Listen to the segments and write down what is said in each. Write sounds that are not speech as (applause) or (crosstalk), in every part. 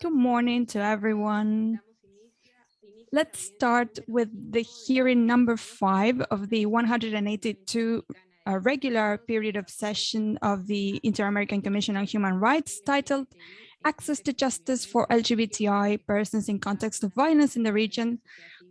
Good morning to everyone. Let's start with the hearing number five of the 182 uh, regular period of session of the Inter-American Commission on Human Rights titled Access to Justice for LGBTI Persons in Context of Violence in the Region,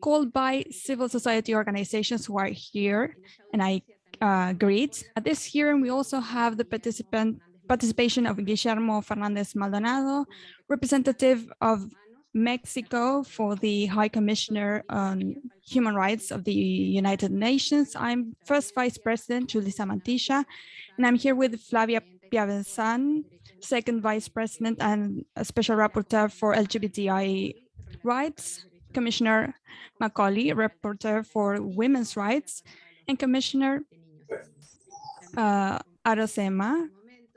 called by civil society organizations who are here, and I uh, greet. At this hearing, we also have the participant participation of Guillermo Fernandez Maldonado, representative of Mexico for the High Commissioner on Human Rights of the United Nations. I'm first Vice President Julissa Mantilla, and I'm here with Flavia Piovesan, second Vice President and Special Rapporteur for LGBTI rights, Commissioner Macaulay, Rapporteur for Women's Rights, and Commissioner uh, Arocema,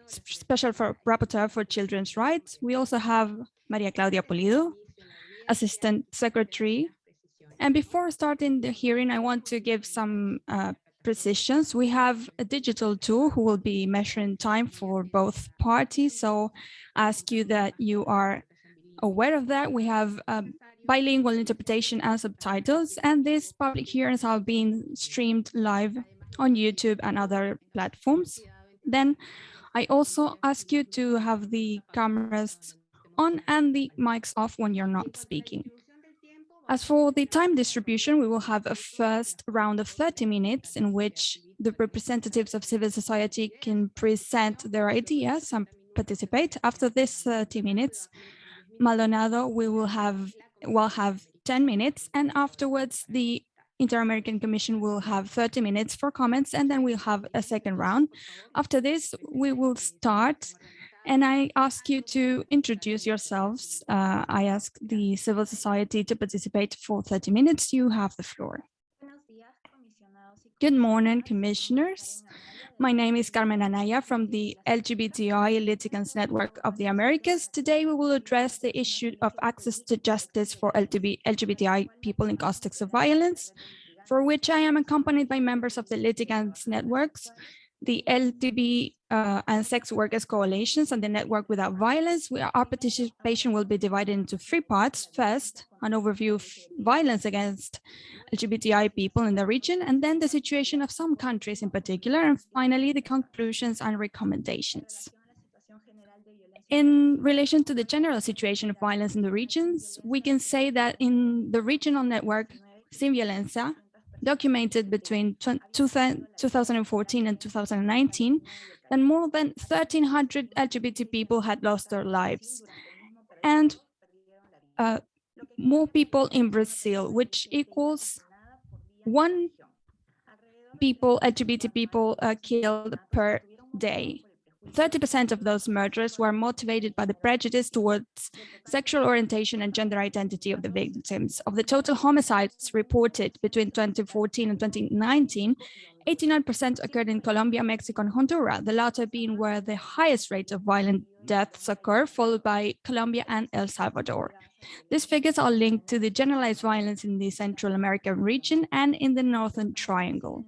Special for Rapporteur for Children's Rights. We also have Maria Claudia Pulido, Assistant Secretary. And before starting the hearing, I want to give some uh, precisions. We have a digital tool who will be measuring time for both parties. So ask you that you are aware of that. We have um, bilingual interpretation and subtitles, and these public hearings are being streamed live on YouTube and other platforms. Then I also ask you to have the cameras on and the mics off when you're not speaking. As for the time distribution, we will have a first round of 30 minutes in which the representatives of civil society can present their ideas and participate. After this 30 minutes, Maldonado we will have will have 10 minutes and afterwards the Inter-American Commission will have 30 minutes for comments and then we'll have a second round. After this, we will start and I ask you to introduce yourselves. Uh, I ask the civil society to participate for 30 minutes. You have the floor. Good morning, commissioners. My name is Carmen Anaya from the LGBTI Litigants Network of the Americas. Today, we will address the issue of access to justice for LGBTI people in contexts of violence, for which I am accompanied by members of the litigants networks, the LTB uh, and sex workers coalitions and the network without violence. We, our participation will be divided into three parts. First, an overview of violence against LGBTI people in the region, and then the situation of some countries in particular, and finally, the conclusions and recommendations. In relation to the general situation of violence in the regions, we can say that in the regional network, Sin Violencia, documented between 2014 and 2019 that more than 1,300 LGBT people had lost their lives. And uh, more people in Brazil, which equals one people, LGBT people uh, killed per day. 30% of those murders were motivated by the prejudice towards sexual orientation and gender identity of the victims. Of the total homicides reported between 2014 and 2019, 89% occurred in Colombia, Mexico, and Honduras, the latter being where the highest rate of violent deaths occur, followed by Colombia and El Salvador. These figures are linked to the generalized violence in the Central American region and in the Northern Triangle.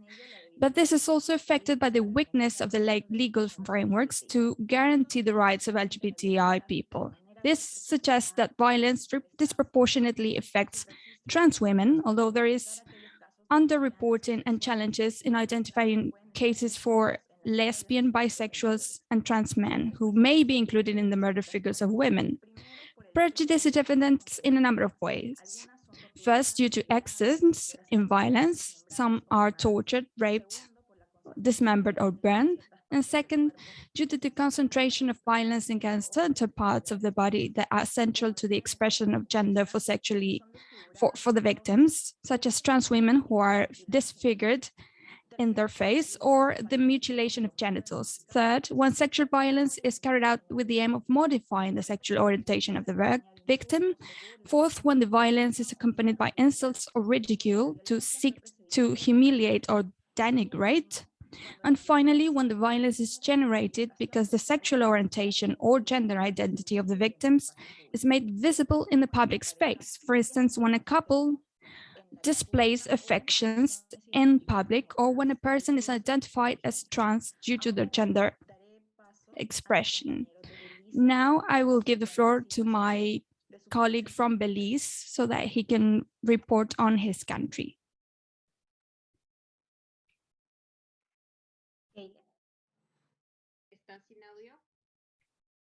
But this is also affected by the weakness of the legal frameworks to guarantee the rights of LGBTI people. This suggests that violence disproportionately affects trans women, although there is underreporting and challenges in identifying cases for lesbian, bisexuals, and trans men who may be included in the murder figures of women. Prejudice is evident in a number of ways. First, due to excess in violence, some are tortured, raped, dismembered or burned. And second, due to the concentration of violence against certain parts of the body that are central to the expression of gender for sexually for, for the victims, such as trans women who are disfigured in their face or the mutilation of genitals. Third, when sexual violence is carried out with the aim of modifying the sexual orientation of the victim. Fourth, when the violence is accompanied by insults or ridicule to seek to humiliate or denigrate. And finally, when the violence is generated because the sexual orientation or gender identity of the victims is made visible in the public space. For instance, when a couple displays affections in public or when a person is identified as trans due to their gender expression. Now I will give the floor to my colleague from Belize so that he can report on his country.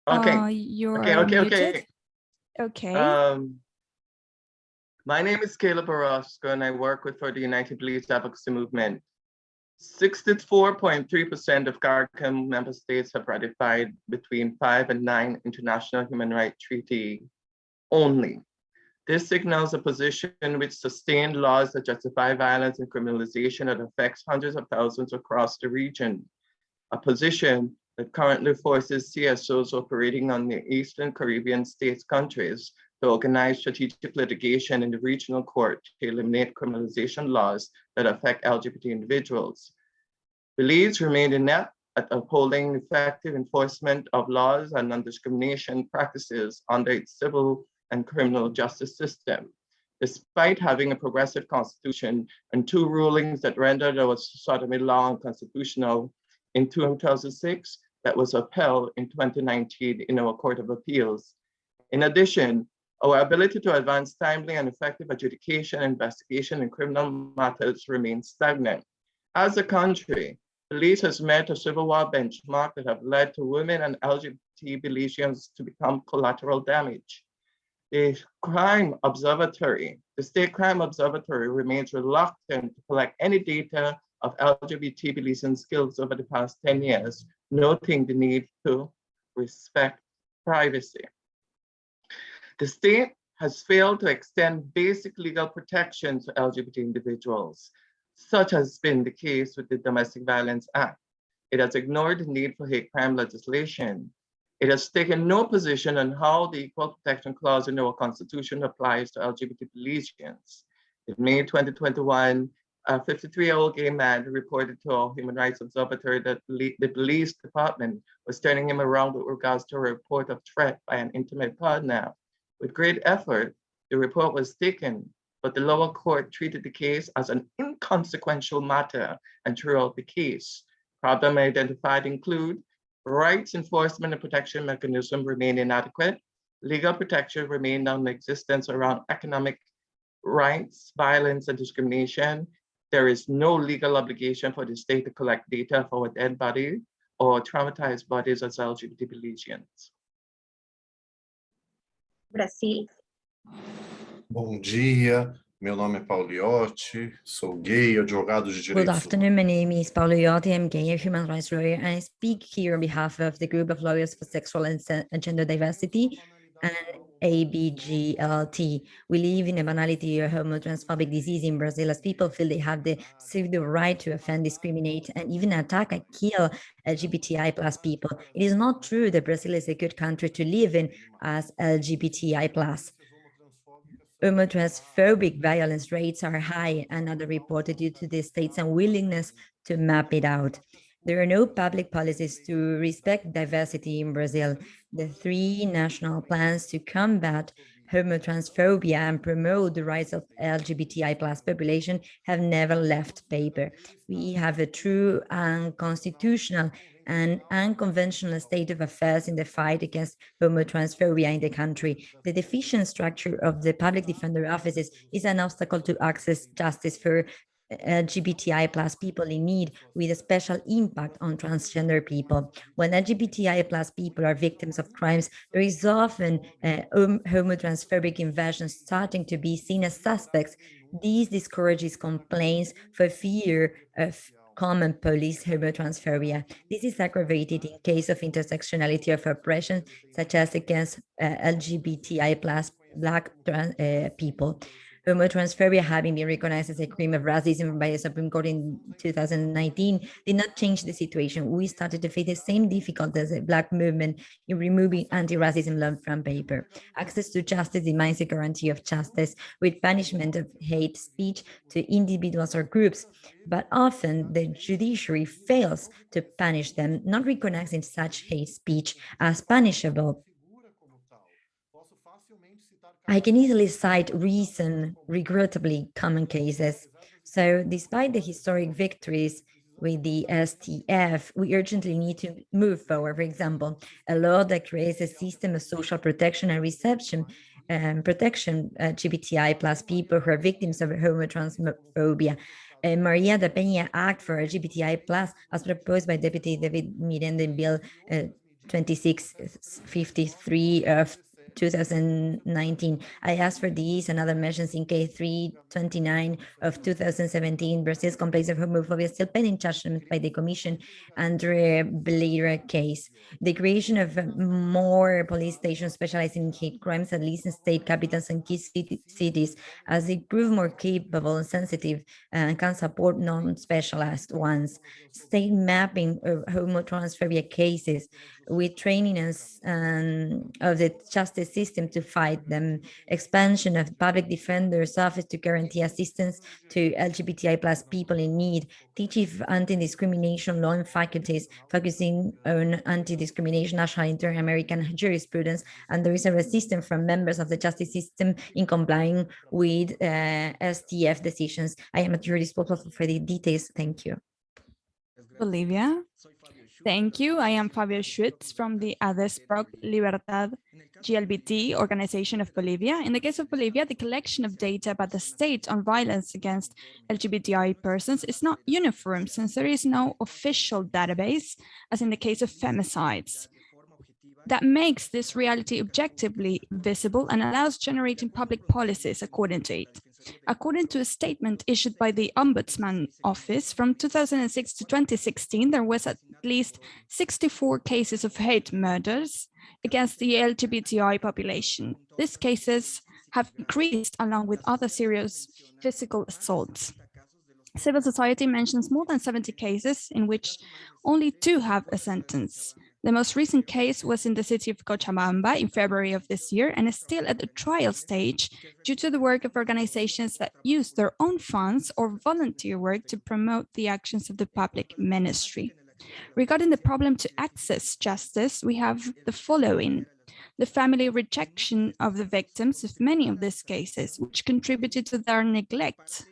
Okay. Uh, you're okay, okay, muted. okay. Okay. Um, my name is Caleb Orozco and I work with for the United Belize Advocacy Movement. 64.3% of CARICOM member states have ratified between five and nine international human rights treaty only. This signals a position which sustained laws that justify violence and criminalization that affects hundreds of thousands across the region. A position that currently forces CSOs operating on the Eastern Caribbean states countries to organize strategic litigation in the regional court to eliminate criminalization laws that affect LGBT individuals. Belize remained inept at upholding effective enforcement of laws and non-discrimination practices under its civil and criminal justice system. Despite having a progressive constitution and two rulings that rendered our sodomy law unconstitutional in 2006, that was upheld in 2019 in our Court of Appeals. In addition, our ability to advance timely and effective adjudication and investigation in criminal matters remains stagnant. As a country, Belize has met a civil war benchmark that have led to women and LGBT Belizeans to become collateral damage. The crime observatory, the state crime observatory remains reluctant to collect any data of LGBT beliefs and skills over the past 10 years, noting the need to respect privacy. The state has failed to extend basic legal protection to LGBT individuals, such has been the case with the Domestic Violence Act. It has ignored the need for hate crime legislation. It has taken no position on how the Equal Protection Clause in our Constitution applies to LGBT Belizeans. In May 2021, a 53-year-old gay man reported to our Human Rights Observatory that the police department was turning him around with regards to a report of threat by an intimate partner. With great effort, the report was taken, but the lower court treated the case as an inconsequential matter and threw out the case. Problem identified include rights enforcement and protection mechanism remain inadequate, legal protection remain non-existent around economic rights, violence, and discrimination, there is no legal obligation for the state to collect data for a dead body or traumatized bodies as LGBT Belizeans. Brasil. Bom dia, meu nome é Paulo Iotti, sou gay, advogado de Good afternoon, my name is Paulo Iotti, I'm gay, a human rights lawyer, and I speak here on behalf of the group of lawyers for sexual and gender diversity and ABGLT. We live in a banality or homotransphobic disease in Brazil as people feel they have the civil right to offend, discriminate, and even attack and kill LGBTI plus people. It is not true that Brazil is a good country to live in as LGBTI plus. Homotransphobic violence rates are high another reported due to the state's unwillingness to map it out. There are no public policies to respect diversity in Brazil. The three national plans to combat homotransphobia and promote the rights of LGBTI plus population have never left paper. We have a true unconstitutional and unconventional state of affairs in the fight against homotransphobia in the country. The deficient structure of the public defender offices is an obstacle to access justice for LGBTI plus people in need with a special impact on transgender people. When LGBTI plus people are victims of crimes, there is often uh, homotransphobic invasion starting to be seen as suspects. This discourages complaints for fear of common police homotransphobia. This is aggravated in case of intersectionality of oppression, such as against uh, LGBTI plus Black trans, uh, people homotransphobia having been recognized as a crime of racism by the Supreme Court in 2019 did not change the situation. We started to face the same difficulties as the Black movement in removing anti-racism law from paper. Access to justice demands a guarantee of justice with punishment of hate speech to individuals or groups, but often the judiciary fails to punish them, not recognizing such hate speech as punishable I can easily cite recent, regrettably common cases. So despite the historic victories with the STF, we urgently need to move forward. For example, a law that creates a system of social protection and reception and protection uh, LGBTI plus people who are victims of homotransphobia. A Maria da Penha Act for LGBTI plus, as proposed by Deputy David Miranda in Bill uh, 2653 of 2019. I asked for these and other measures in K329 of 2017. Brazil's complaints of homophobia still pending judgment by the Commission under Belira case. The creation of more police stations specializing in hate crimes, at least in state capitals and key cities, as they prove more capable and sensitive and can support non-specialized ones. State mapping of homotransphobia cases with training us um, of the justice system to fight them, expansion of public defender's office to guarantee assistance to LGBTI plus people in need, teaching anti-discrimination law in faculties, focusing on anti-discrimination national inter-American jurisprudence, and there is a resistance from members of the justice system in complying with uh, STF decisions. I am at your disposal for the details. Thank you. Bolivia. Thank you. I am Fabio Schutz from the ADESPROC Libertad GLBT organization of Bolivia. In the case of Bolivia, the collection of data about the state on violence against LGBTI persons is not uniform since there is no official database, as in the case of femicides. That makes this reality objectively visible and allows generating public policies according to it. According to a statement issued by the Ombudsman Office from 2006 to 2016, there was at least 64 cases of hate murders against the LGBTI population. These cases have increased along with other serious physical assaults. Civil society mentions more than 70 cases in which only two have a sentence. The most recent case was in the city of Cochabamba in February of this year and is still at the trial stage due to the work of organizations that use their own funds or volunteer work to promote the actions of the public ministry. Regarding the problem to access justice, we have the following. The family rejection of the victims of many of these cases, which contributed to their neglect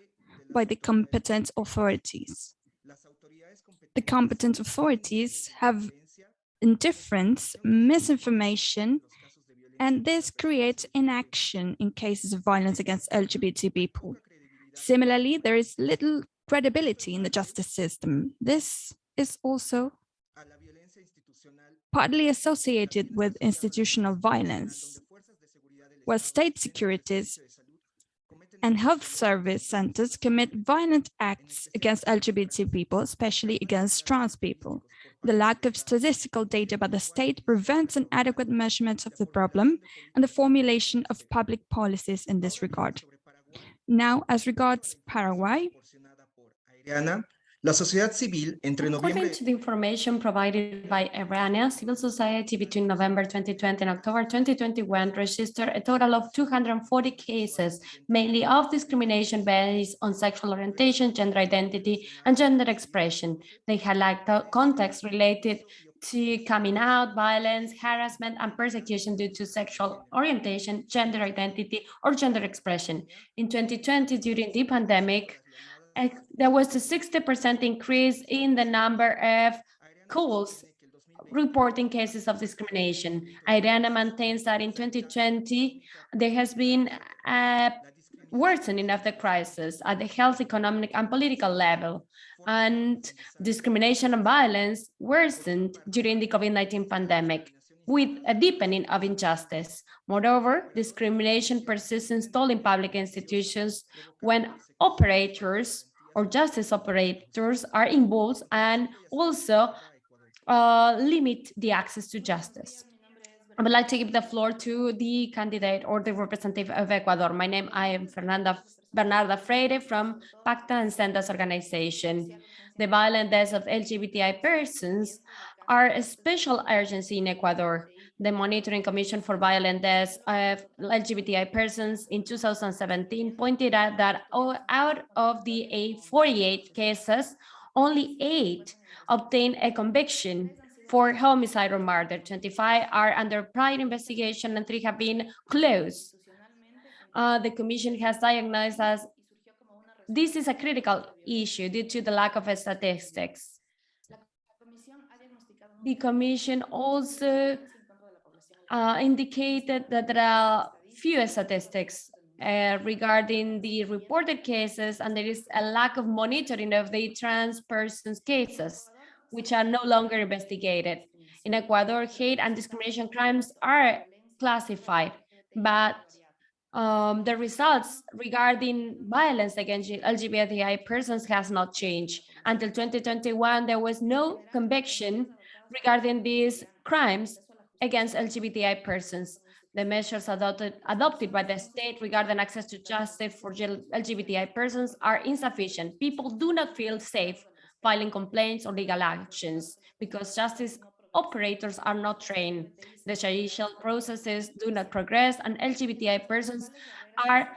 by the competent authorities. The competent authorities have indifference, misinformation, and this creates inaction in cases of violence against LGBT people. Similarly, there is little credibility in the justice system. This is also partly associated with institutional violence, where state securities and health service centers commit violent acts against LGBT people, especially against trans people. The lack of statistical data by the state prevents an adequate measurement of the problem and the formulation of public policies in this regard. Now, as regards Paraguay, La sociedad civil entre According noviembre to the information provided by Irania, civil society between November 2020 and October 2021 registered a total of 240 cases, mainly of discrimination based on sexual orientation, gender identity, and gender expression. They highlight the context related to coming out, violence, harassment, and persecution due to sexual orientation, gender identity, or gender expression. In 2020, during the pandemic, there was a 60% increase in the number of calls reporting cases of discrimination. IRENA maintains that in 2020, there has been a worsening of the crisis at the health, economic, and political level. And discrimination and violence worsened during the COVID-19 pandemic with a deepening of injustice. Moreover, discrimination persists installed in public institutions when operators or justice operators are involved and also uh, limit the access to justice. I would like to give the floor to the candidate or the representative of Ecuador. My name, I am Fernanda Bernarda Freire from Pakta and Sendas organization. The violent deaths of LGBTI persons are a special urgency in Ecuador. The Monitoring Commission for Violent Deaths of LGBTI persons in 2017 pointed out that out of the 48 cases, only eight obtained a conviction for homicide or murder. 25 are under prior investigation and three have been closed. Uh, the commission has diagnosed as This is a critical issue due to the lack of statistics. The commission also uh, indicated that there are few statistics uh, regarding the reported cases, and there is a lack of monitoring of the trans persons cases, which are no longer investigated. In Ecuador, hate and discrimination crimes are classified, but um, the results regarding violence against LGBTI persons has not changed. Until 2021, there was no conviction regarding these crimes against LGBTI persons. The measures adopted, adopted by the state regarding access to justice for LGBTI persons are insufficient. People do not feel safe filing complaints or legal actions because justice operators are not trained. The judicial processes do not progress and LGBTI persons are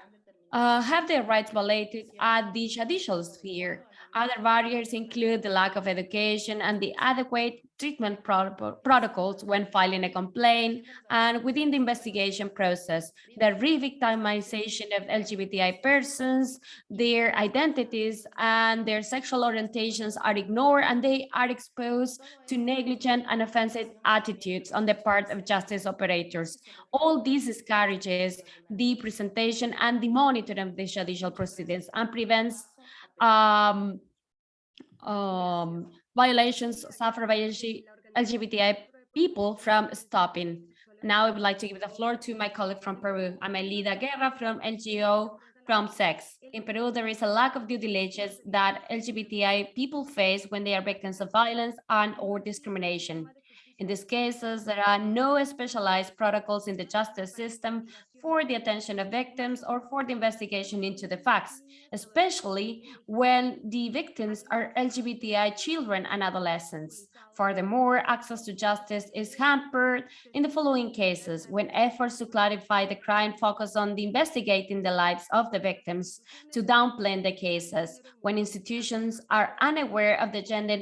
uh, have their rights violated at the judicial sphere. Other barriers include the lack of education and the adequate treatment pro protocols when filing a complaint and within the investigation process, the re-victimization of LGBTI persons, their identities and their sexual orientations are ignored and they are exposed to negligent and offensive attitudes on the part of justice operators. All this discourages the presentation and the monitoring of the judicial proceedings and prevents um, um, violations suffered by LGBTI people from stopping. Now I would like to give the floor to my colleague from Peru, Amelida Guerra from NGO Promsex. In Peru, there is a lack of due diligence that LGBTI people face when they are victims of violence and or discrimination. In these cases, there are no specialized protocols in the justice system for the attention of victims or for the investigation into the facts, especially when the victims are LGBTI children and adolescents. Furthermore, access to justice is hampered in the following cases when efforts to clarify the crime focus on the investigating the lives of the victims to downplay the cases, when institutions are unaware of the gender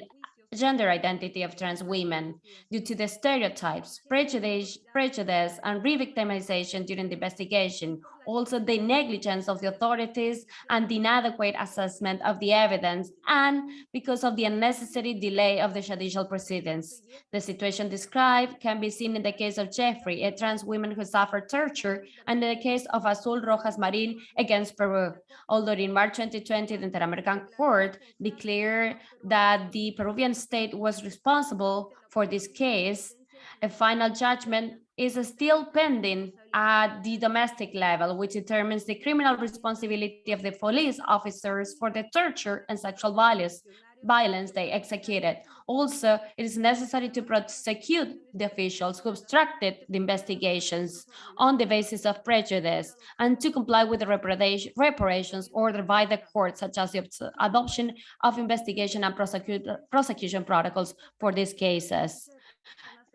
gender identity of trans women due to the stereotypes, prejudice, prejudice and re-victimization during the investigation, also the negligence of the authorities and the inadequate assessment of the evidence, and because of the unnecessary delay of the judicial proceedings. The situation described can be seen in the case of Jeffrey, a trans woman who suffered torture, and in the case of Azul Rojas Marin against Peru. Although in March 2020, the Inter-American Court declared that the Peruvian state was responsible for this case, a final judgment is still pending at the domestic level, which determines the criminal responsibility of the police officers for the torture and sexual violence violence they executed. Also, it is necessary to prosecute the officials who obstructed the investigations on the basis of prejudice and to comply with the reparations ordered by the court, such as the adoption of investigation and prosecution protocols for these cases.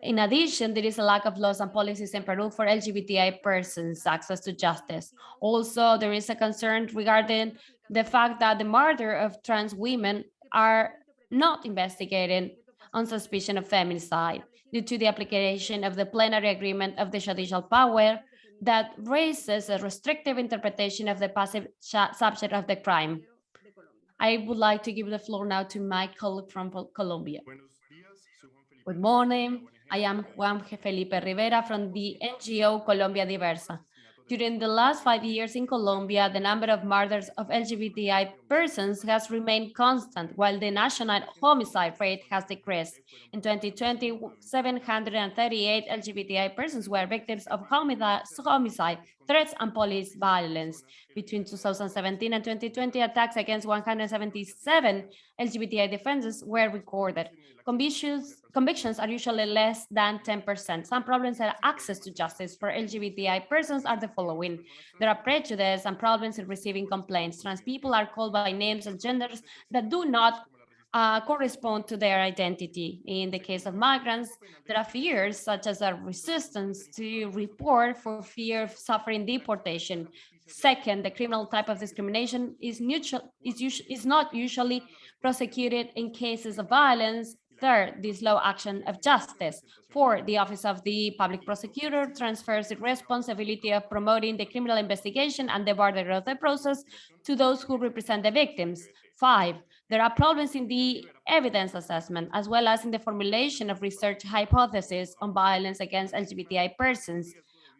In addition, there is a lack of laws and policies in Peru for LGBTI persons access to justice. Also, there is a concern regarding the fact that the murder of trans women are not investigated on suspicion of feminicide due to the application of the plenary agreement of the judicial power that raises a restrictive interpretation of the passive subject of the crime. I would like to give the floor now to my colleague from Colombia. Good morning. I am Juan Felipe Rivera from the NGO Colombia Diversa. During the last five years in Colombia, the number of murders of LGBTI persons has remained constant, while the national homicide rate has decreased. In 2020, 738 LGBTI persons were victims of homicide, threats, and police violence. Between 2017 and 2020, attacks against 177 LGBTI defenders were recorded. Convictions, convictions are usually less than 10%. Some problems are access to justice for LGBTI persons are the following. There are prejudice and problems in receiving complaints. Trans people are called by names and genders that do not uh, correspond to their identity. In the case of migrants, there are fears such as a resistance to report for fear of suffering deportation. Second, the criminal type of discrimination is, neutral, is, is not usually prosecuted in cases of violence Third, the slow action of justice. Four, the Office of the Public Prosecutor transfers the responsibility of promoting the criminal investigation and the border of the process to those who represent the victims. Five, there are problems in the evidence assessment as well as in the formulation of research hypotheses on violence against LGBTI persons.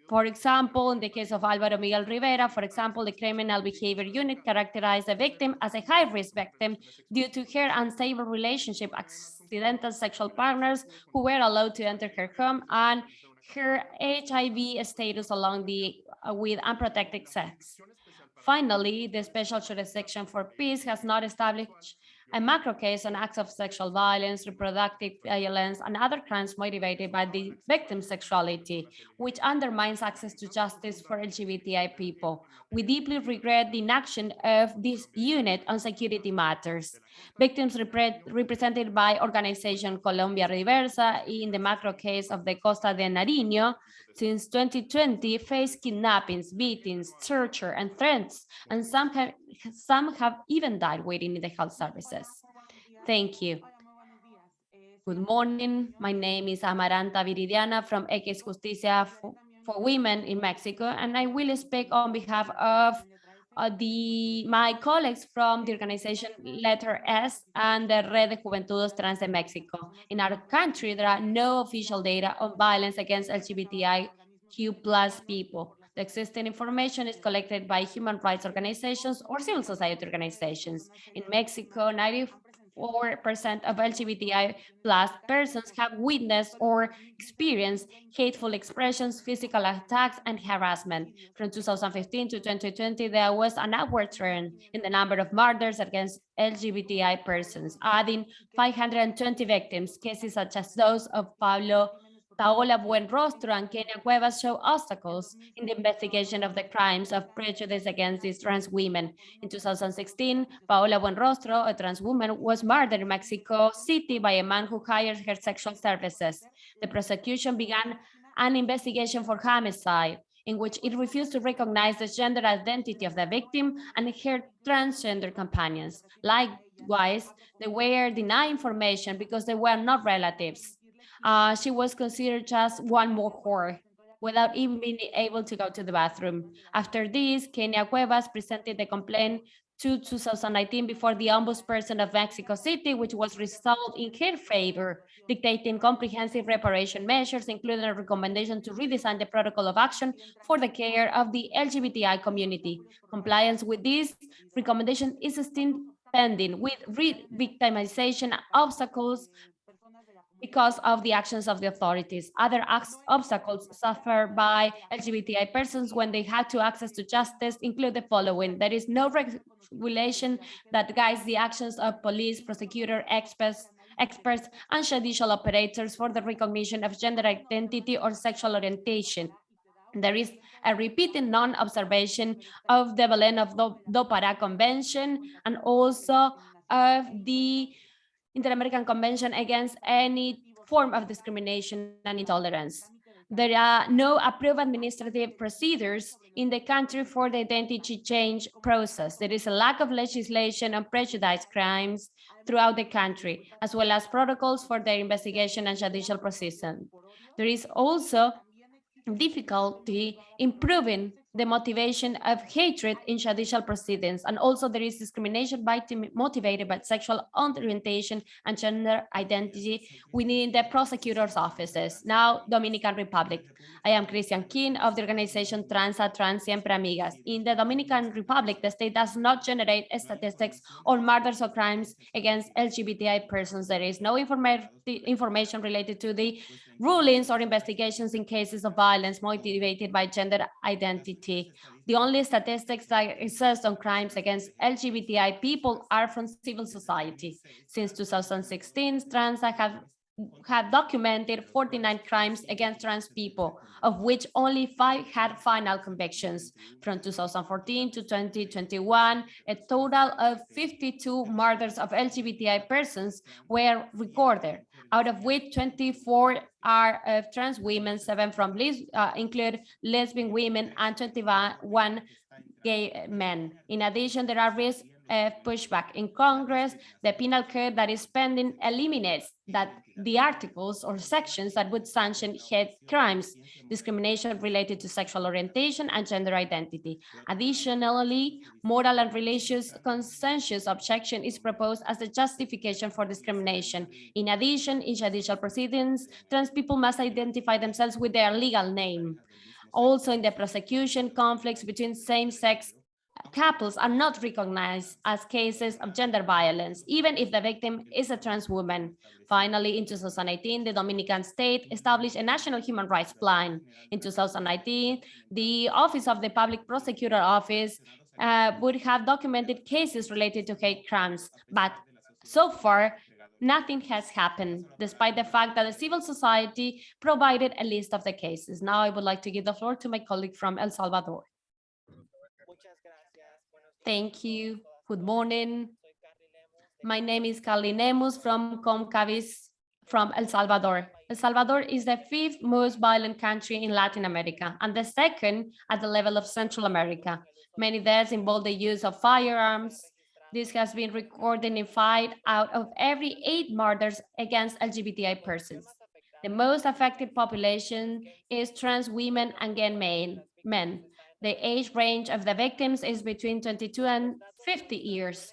For example, in the case of Álvaro Miguel Rivera, for example, the criminal behavior unit characterized the victim as a high-risk victim due to her unstable relationship, accidental sexual partners who were allowed to enter her home, and her HIV status along the uh, with unprotected sex. Finally, the Special Jurisdiction for Peace has not established a macro case on acts of sexual violence, reproductive violence, and other crimes motivated by the victim's sexuality, which undermines access to justice for LGBTI people. We deeply regret the inaction of this unit on security matters. Victims repre represented by organization Colombia Diversa in the macro case of the Costa de Nariño since 2020 face kidnappings, beatings, torture, and threats, and some have, some have even died waiting in the health services. Thank you. Good morning. My name is Amaranta Viridiana from X Justicia for, for Women in Mexico, and I will speak on behalf of uh, the my colleagues from the organization Letter S and the Red de Juventudes Trans de Mexico. In our country, there are no official data on violence against LGBTIQ plus people. The existing information is collected by human rights organizations or civil society organizations. In Mexico, 94% of LGBTI plus persons have witnessed or experienced hateful expressions, physical attacks, and harassment. From 2015 to 2020, there was an upward trend in the number of murders against LGBTI persons, adding 520 victims. Cases such as those of Pablo Paola Buenrostro and Kenia Cuevas show obstacles in the investigation of the crimes of prejudice against these trans women. In 2016, Paola Buenrostro, a trans woman, was murdered in Mexico City by a man who hired her sexual services. The prosecution began an investigation for homicide in which it refused to recognize the gender identity of the victim and her transgender companions. Likewise, they were denied information because they were not relatives uh, she was considered just one more whore without even being able to go to the bathroom. After this, Kenia Cuevas presented the complaint to 2019 before the ombudsperson of Mexico City, which was resolved in her favor, dictating comprehensive reparation measures, including a recommendation to redesign the protocol of action for the care of the LGBTI community. Compliance with this recommendation is still pending with re-victimization obstacles because of the actions of the authorities. Other obstacles suffered by LGBTI persons when they have to access to justice include the following. There is no regulation that guides the actions of police, prosecutor, experts, experts, and judicial operators for the recognition of gender identity or sexual orientation. There is a repeated non-observation of the Belén of Do, Do Convention and also of the Inter-American Convention against any form of discrimination and intolerance. There are no approved administrative procedures in the country for the identity change process. There is a lack of legislation on prejudice crimes throughout the country, as well as protocols for their investigation and judicial processing. There is also difficulty improving the motivation of hatred in judicial proceedings. And also there is discrimination by motivated by sexual orientation and gender identity within the prosecutor's offices. Now, Dominican Republic. I am Christian King of the organization Transa Trans Siempre Amigas. In the Dominican Republic, the state does not generate statistics on murders or crimes against LGBTI persons. There is no informa information related to the rulings or investigations in cases of violence motivated by gender identity. The only statistics that exist on crimes against LGBTI people are from civil society. Since 2016, trans have have documented 49 crimes against trans people, of which only five had final convictions. From 2014 to 2021, a total of 52 murders of LGBTI persons were recorded, out of which 24 are of trans women, seven from uh, include lesbian women, and 21 gay men. In addition, there are risk of pushback in Congress, the penal code that is pending eliminates that the articles or sections that would sanction hate crimes, discrimination related to sexual orientation and gender identity. Additionally, moral and religious consensus objection is proposed as a justification for discrimination. In addition, in judicial proceedings, trans people must identify themselves with their legal name. Also, in the prosecution, conflicts between same-sex couples are not recognized as cases of gender violence, even if the victim is a trans woman. Finally, in 2018, the Dominican state established a national human rights plan. In 2019, the Office of the Public Prosecutor Office uh, would have documented cases related to hate crimes, but so far, nothing has happened, despite the fact that the civil society provided a list of the cases. Now I would like to give the floor to my colleague from El Salvador. Thank you. Good morning. My name is Carly Nemus from Comcavis from El Salvador. El Salvador is the fifth most violent country in Latin America and the second at the level of Central America. Many deaths involve the use of firearms. This has been recorded in five out of every eight murders against LGBTI persons. The most affected population is trans women and gay men. The age range of the victims is between 22 and 50 years.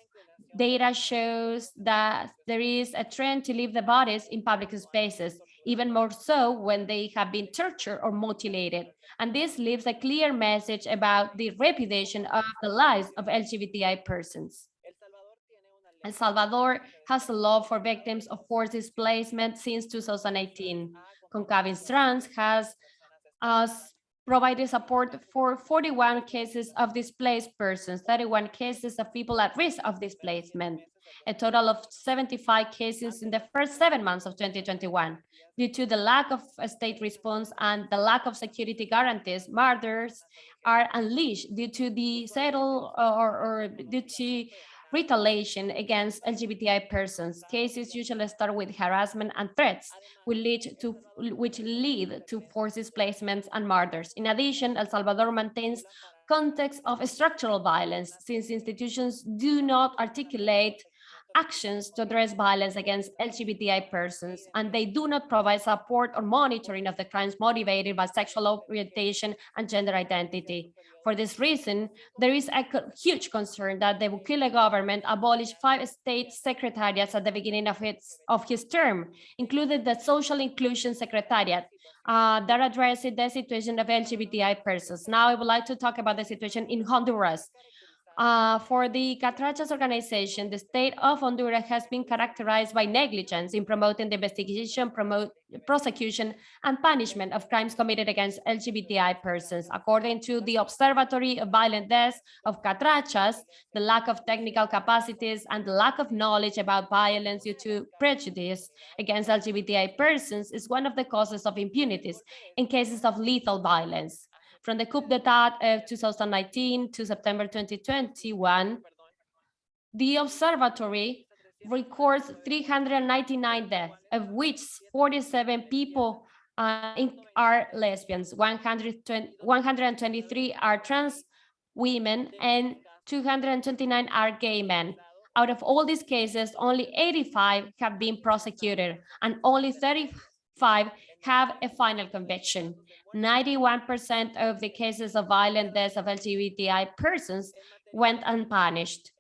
Data shows that there is a trend to leave the bodies in public spaces, even more so when they have been tortured or mutilated. And this leaves a clear message about the repudiation of the lives of LGBTI persons. El Salvador has a law for victims of forced displacement since 2018. Comcavis Trans has us provided support for 41 cases of displaced persons, 31 cases of people at risk of displacement, a total of 75 cases in the first seven months of 2021. Due to the lack of state response and the lack of security guarantees, murders are unleashed due to the settle or, or due to retaliation against LGBTI persons. Cases usually start with harassment and threats, which lead to, which lead to forced displacements and murders. In addition, El Salvador maintains context of structural violence, since institutions do not articulate actions to address violence against LGBTI persons, and they do not provide support or monitoring of the crimes motivated by sexual orientation and gender identity. For this reason, there is a huge concern that the Bukele government abolished five state secretariats at the beginning of, its, of his term, including the Social Inclusion Secretariat, uh, that addresses the situation of LGBTI persons. Now I would like to talk about the situation in Honduras. Uh, for the Catrachas organization, the state of Honduras has been characterized by negligence in promoting the investigation, promote, prosecution, and punishment of crimes committed against LGBTI persons. According to the Observatory of Violent Deaths of Catrachas, the lack of technical capacities and the lack of knowledge about violence due to prejudice against LGBTI persons is one of the causes of impunities in cases of lethal violence. From the coup d'etat of 2019 to September 2021, the observatory records 399 deaths, of which 47 people uh, are lesbians, 120, 123 are trans women, and 229 are gay men. Out of all these cases, only 85 have been prosecuted, and only 35 have a final conviction. 91% of the cases of violent deaths of LGBTI persons went unpunished.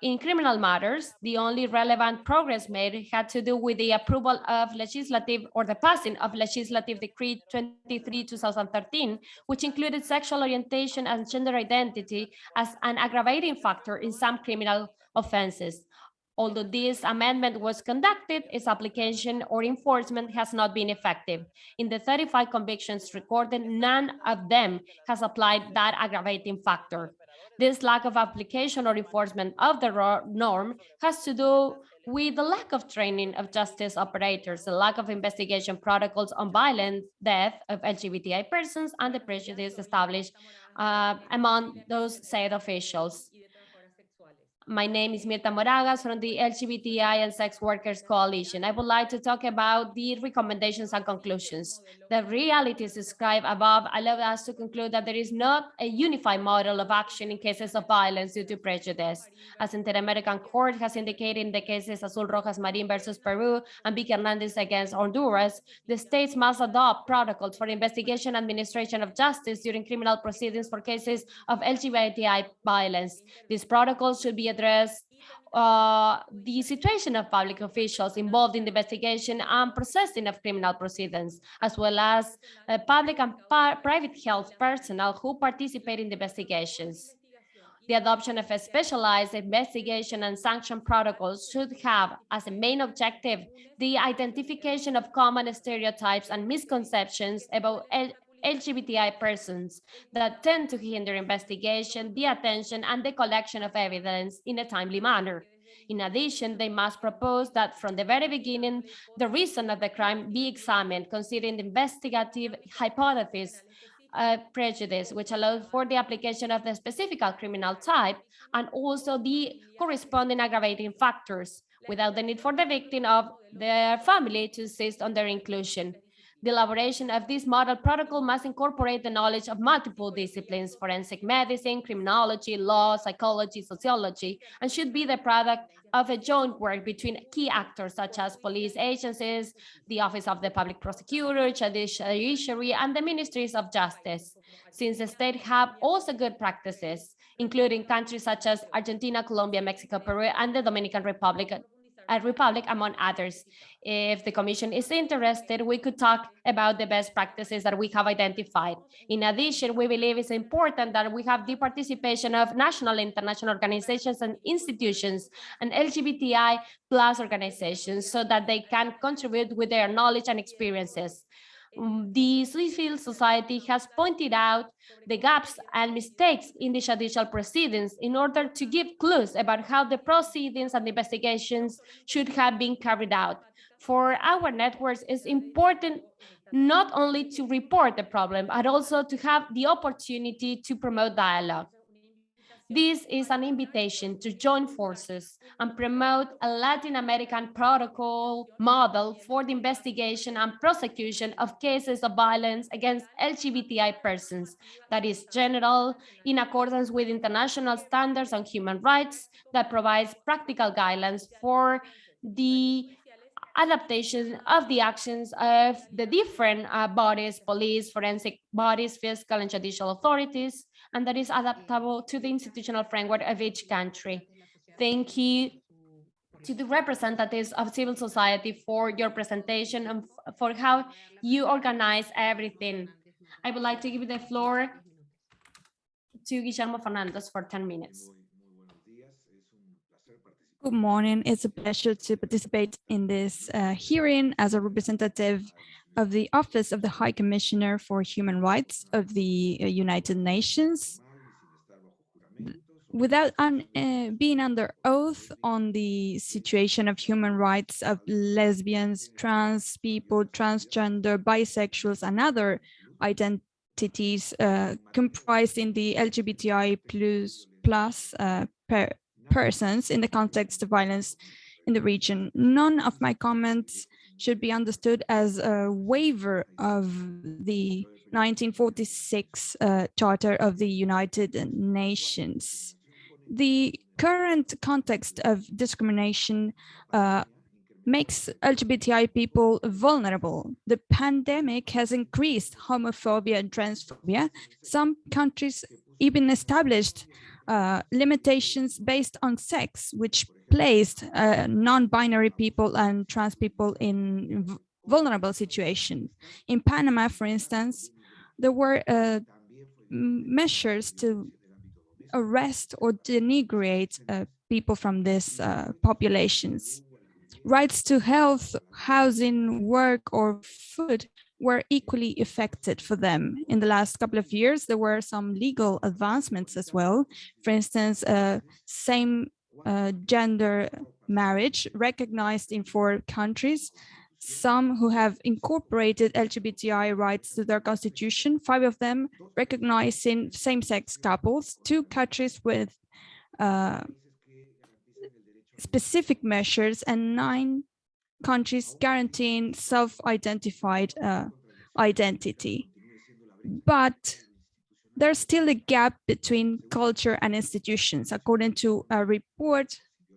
In criminal matters, the only relevant progress made had to do with the approval of legislative or the passing of legislative decree 23-2013, which included sexual orientation and gender identity as an aggravating factor in some criminal offenses. Although this amendment was conducted, its application or enforcement has not been effective. In the 35 convictions recorded, none of them has applied that aggravating factor. This lack of application or enforcement of the norm has to do with the lack of training of justice operators, the lack of investigation protocols on violent death of LGBTI persons, and the prejudice established uh, among those said officials. My name is Mirta Moragas from the LGBTI and Sex Workers Coalition. I would like to talk about the recommendations and conclusions. The realities described above allow us to conclude that there is not a unified model of action in cases of violence due to prejudice. As Inter-American Court has indicated in the cases Azul Rojas Marin versus Peru and Vicky Hernandez against Honduras, the states must adopt protocols for investigation and administration of justice during criminal proceedings for cases of LGBTI violence. These protocols should be addressed uh, the situation of public officials involved in the investigation and processing of criminal proceedings, as well as uh, public and private health personnel who participate in the investigations. The adoption of a specialized investigation and sanction protocols should have as a main objective the identification of common stereotypes and misconceptions about LGBTI persons that tend to hinder investigation, the attention, and the collection of evidence in a timely manner. In addition, they must propose that from the very beginning, the reason of the crime be examined, considering the investigative hypothesis uh, prejudice, which allows for the application of the specific criminal type and also the corresponding aggravating factors without the need for the victim of their family to insist on their inclusion. The elaboration of this model protocol must incorporate the knowledge of multiple disciplines, forensic medicine, criminology, law, psychology, sociology, and should be the product of a joint work between key actors such as police agencies, the Office of the Public Prosecutor, Judiciary, and the Ministries of Justice. Since the state have also good practices, including countries such as Argentina, Colombia, Mexico, Peru, and the Dominican Republic, uh, Republic, among others. If the Commission is interested, we could talk about the best practices that we have identified. In addition, we believe it's important that we have the participation of national, international organizations and institutions and LGBTI plus organizations so that they can contribute with their knowledge and experiences. Mm, The civil society has pointed out the gaps and mistakes in the judicial proceedings in order to give clues about how the proceedings and investigations should have been carried out. For our networks, it's important not only to report the problem, but also to have the opportunity to promote dialogue. This is an invitation to join forces and promote a Latin American protocol model for the investigation and prosecution of cases of violence against LGBTI persons that is general in accordance with international standards on human rights that provides practical guidelines for the adaptation of the actions of the different uh, bodies, police, forensic bodies, fiscal and judicial authorities, and that is adaptable to the institutional framework of each country. Thank you to the representatives of civil society for your presentation and for how you organize everything. I would like to give the floor to Guillermo Fernandez for 10 minutes. Good morning. It's a pleasure to participate in this uh, hearing as a representative of the Office of the High Commissioner for Human Rights of the uh, United Nations. Without un, uh, being under oath on the situation of human rights of lesbians, trans people, transgender, bisexuals, and other identities uh, comprised in the LGBTI plus, plus uh, per, persons in the context of violence in the region. None of my comments should be understood as a waiver of the 1946 uh, Charter of the United Nations. The current context of discrimination uh, makes LGBTI people vulnerable. The pandemic has increased homophobia and transphobia. Some countries even established uh, limitations based on sex, which placed uh, non-binary people and trans people in vulnerable situation. In Panama, for instance, there were uh, measures to arrest or denigrate uh, people from these uh, populations. Rights to health, housing, work, or food were equally affected for them. In the last couple of years, there were some legal advancements as well. For instance, uh, same uh, gender marriage recognized in four countries, some who have incorporated LGBTI rights to their constitution, five of them recognizing same-sex couples, two countries with uh, specific measures and nine countries guaranteeing self-identified uh, identity. But there's still a gap between culture and institutions. According to a report,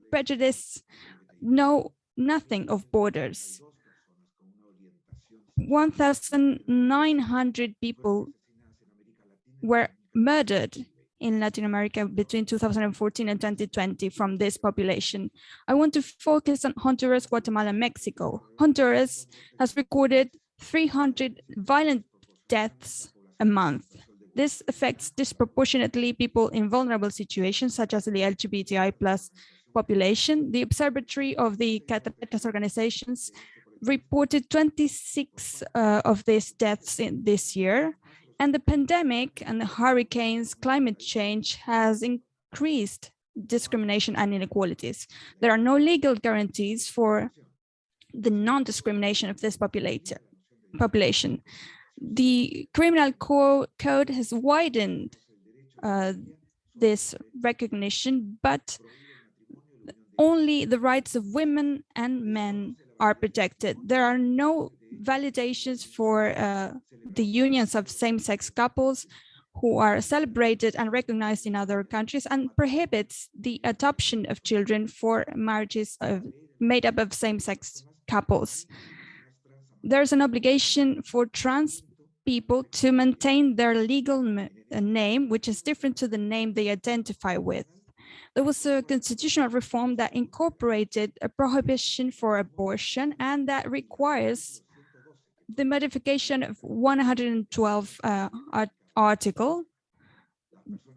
prejudice know nothing of borders. 1,900 people were murdered in Latin America between 2014 and 2020 from this population. I want to focus on Honduras, Guatemala, and Mexico. Honduras has recorded 300 violent deaths a month. This affects disproportionately people in vulnerable situations, such as the LGBTI plus population. The Observatory of the Cattrachas organizations reported 26 uh, of these deaths in this year. And the pandemic and the hurricanes, climate change has increased discrimination and inequalities. There are no legal guarantees for the non-discrimination of this population. The criminal co code has widened uh, this recognition, but only the rights of women and men are protected. There are no validations for uh, the unions of same-sex couples who are celebrated and recognized in other countries and prohibits the adoption of children for marriages of, made up of same-sex couples. There's an obligation for trans people to maintain their legal name, which is different to the name they identify with. There was a constitutional reform that incorporated a prohibition for abortion and that requires the modification of 112 uh, article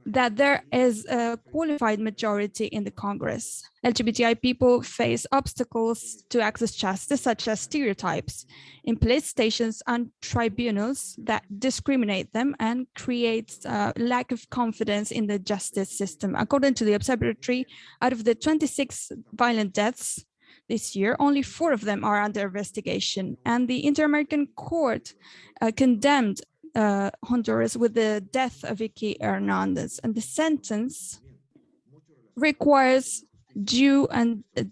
that there is a qualified majority in the Congress. LGBTI people face obstacles to access justice, such as stereotypes in police stations and tribunals that discriminate them and creates a lack of confidence in the justice system. According to the observatory, out of the 26 violent deaths this year, only four of them are under investigation. And the Inter-American Court uh, condemned uh, Honduras with the death of Vicky Hernandez. And the sentence requires due and uh,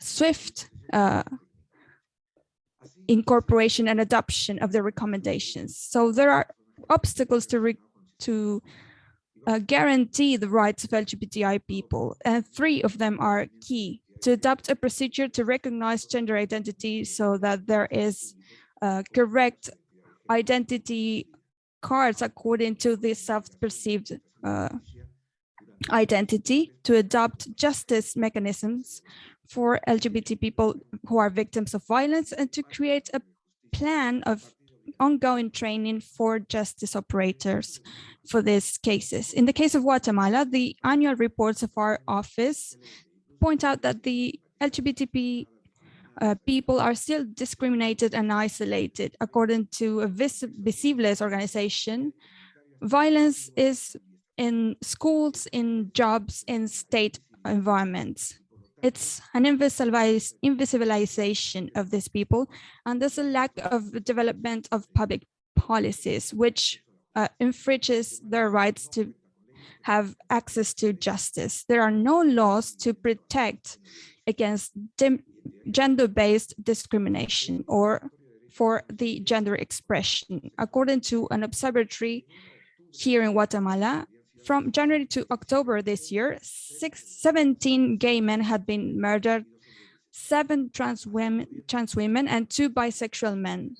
swift uh, incorporation and adoption of the recommendations. So there are obstacles to, to uh, guarantee the rights of LGBTI people, and three of them are key to adopt a procedure to recognize gender identity so that there is uh, correct identity cards according to the self-perceived uh, identity to adopt justice mechanisms for LGBT people who are victims of violence and to create a plan of ongoing training for justice operators for these cases. In the case of Guatemala, the annual reports of our office point out that the LGBT uh, people are still discriminated and isolated. According to a Vis Visibles organization, violence is in schools, in jobs, in state environments. It's an invisibilization of these people, and there's a lack of development of public policies, which uh, infringes their rights to have access to justice. There are no laws to protect against gender-based discrimination or for the gender expression. According to an observatory here in Guatemala, from January to October this year, six, 17 gay men had been murdered, seven trans women, trans women and two bisexual men.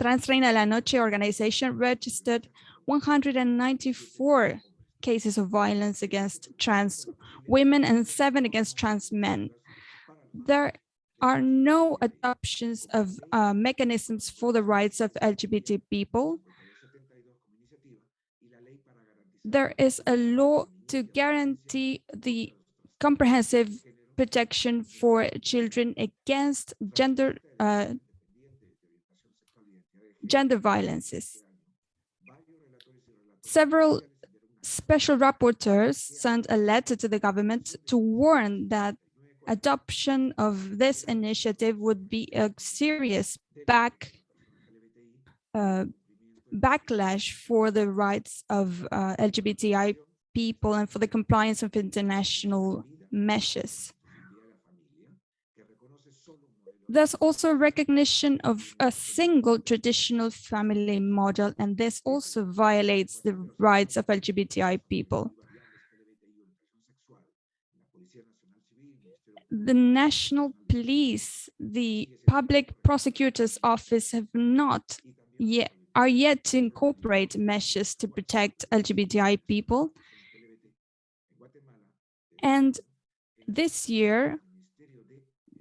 Trans Reina la Noche organization registered 194 cases of violence against trans women and seven against trans men. There are no adoptions of uh, mechanisms for the rights of LGBT people. There is a law to guarantee the comprehensive protection for children against gender uh, gender violences. Several special rapporteurs sent a letter to the government to warn that adoption of this initiative would be a serious back uh, backlash for the rights of uh, LGBTI people and for the compliance of international measures. There's also recognition of a single traditional family model, and this also violates the rights of LGBTI people. The National Police, the Public Prosecutor's Office have not yet are yet to incorporate measures to protect LGBTI people. And this year,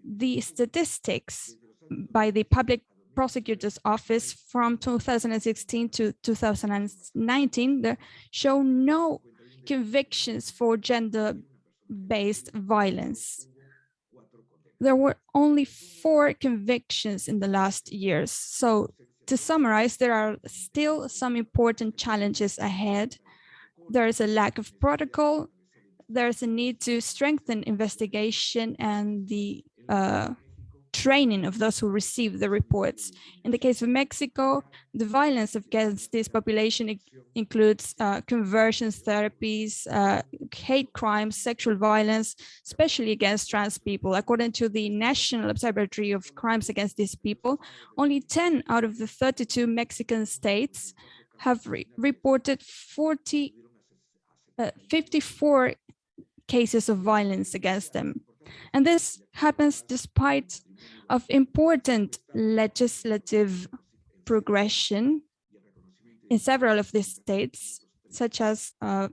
the statistics by the Public Prosecutor's Office from 2016 to 2019 there show no convictions for gender-based violence. There were only four convictions in the last years. So to summarize, there are still some important challenges ahead. There is a lack of protocol. There's a need to strengthen investigation and the uh, training of those who receive the reports. In the case of Mexico, the violence against this population includes uh, conversions therapies, uh, hate crimes, sexual violence, especially against trans people. According to the National Observatory of Crimes Against these people, only 10 out of the 32 Mexican states have re reported 40, uh, 54 cases of violence against them. And this happens despite of important legislative progression in several of these states, such as uh,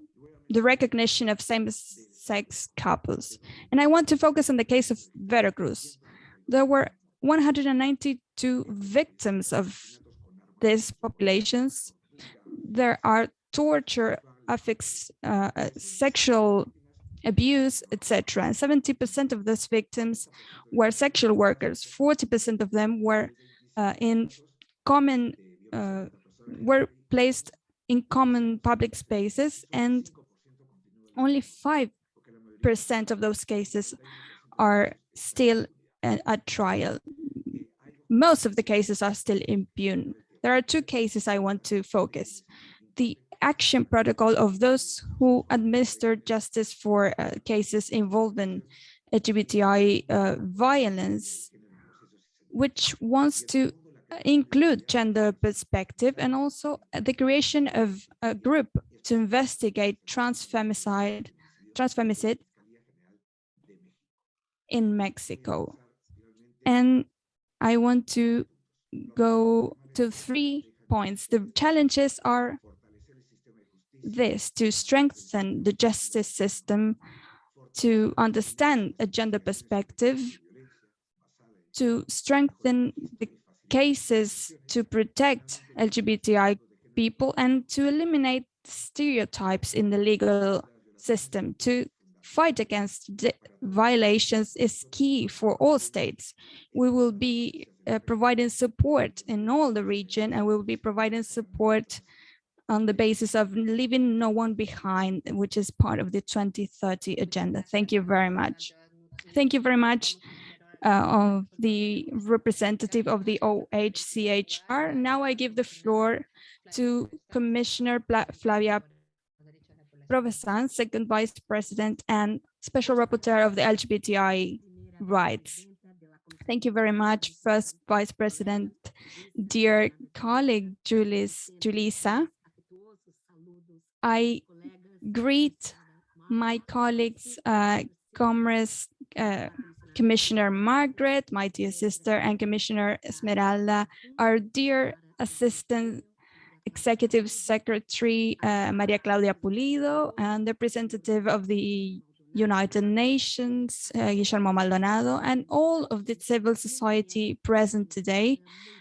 the recognition of same-sex couples. And I want to focus on the case of Veracruz. There were 192 victims of these populations. There are torture, affix, uh, sexual abuse, etc. And 70% of those victims were sexual workers. 40% of them were uh, in common, uh, were placed in common public spaces and only 5% of those cases are still at, at trial. Most of the cases are still impune. There are two cases I want to focus. The action protocol of those who administer justice for uh, cases involving LGBTI uh, violence, which wants to include gender perspective and also the creation of a group to investigate transfemicide, transfemicide in Mexico. And I want to go to three points. The challenges are this to strengthen the justice system, to understand a gender perspective, to strengthen the cases to protect LGBTI people and to eliminate stereotypes in the legal system. To fight against violations is key for all states. We will be uh, providing support in all the region and we will be providing support on the basis of leaving no one behind, which is part of the 2030 agenda. Thank you very much. Thank you very much uh, of the representative of the OHCHR. Now I give the floor to Commissioner Pla Flavia Piovesan, second vice president and special rapporteur of the LGBTI rights. Thank you very much, first vice president, dear colleague Julis, Julissa. I greet my colleagues, uh, uh, Commissioner Margaret, my dear sister, and Commissioner Esmeralda, our dear assistant executive secretary, uh, Maria Claudia Pulido, and representative of the United Nations, uh, Guillermo Maldonado, and all of the civil society present today,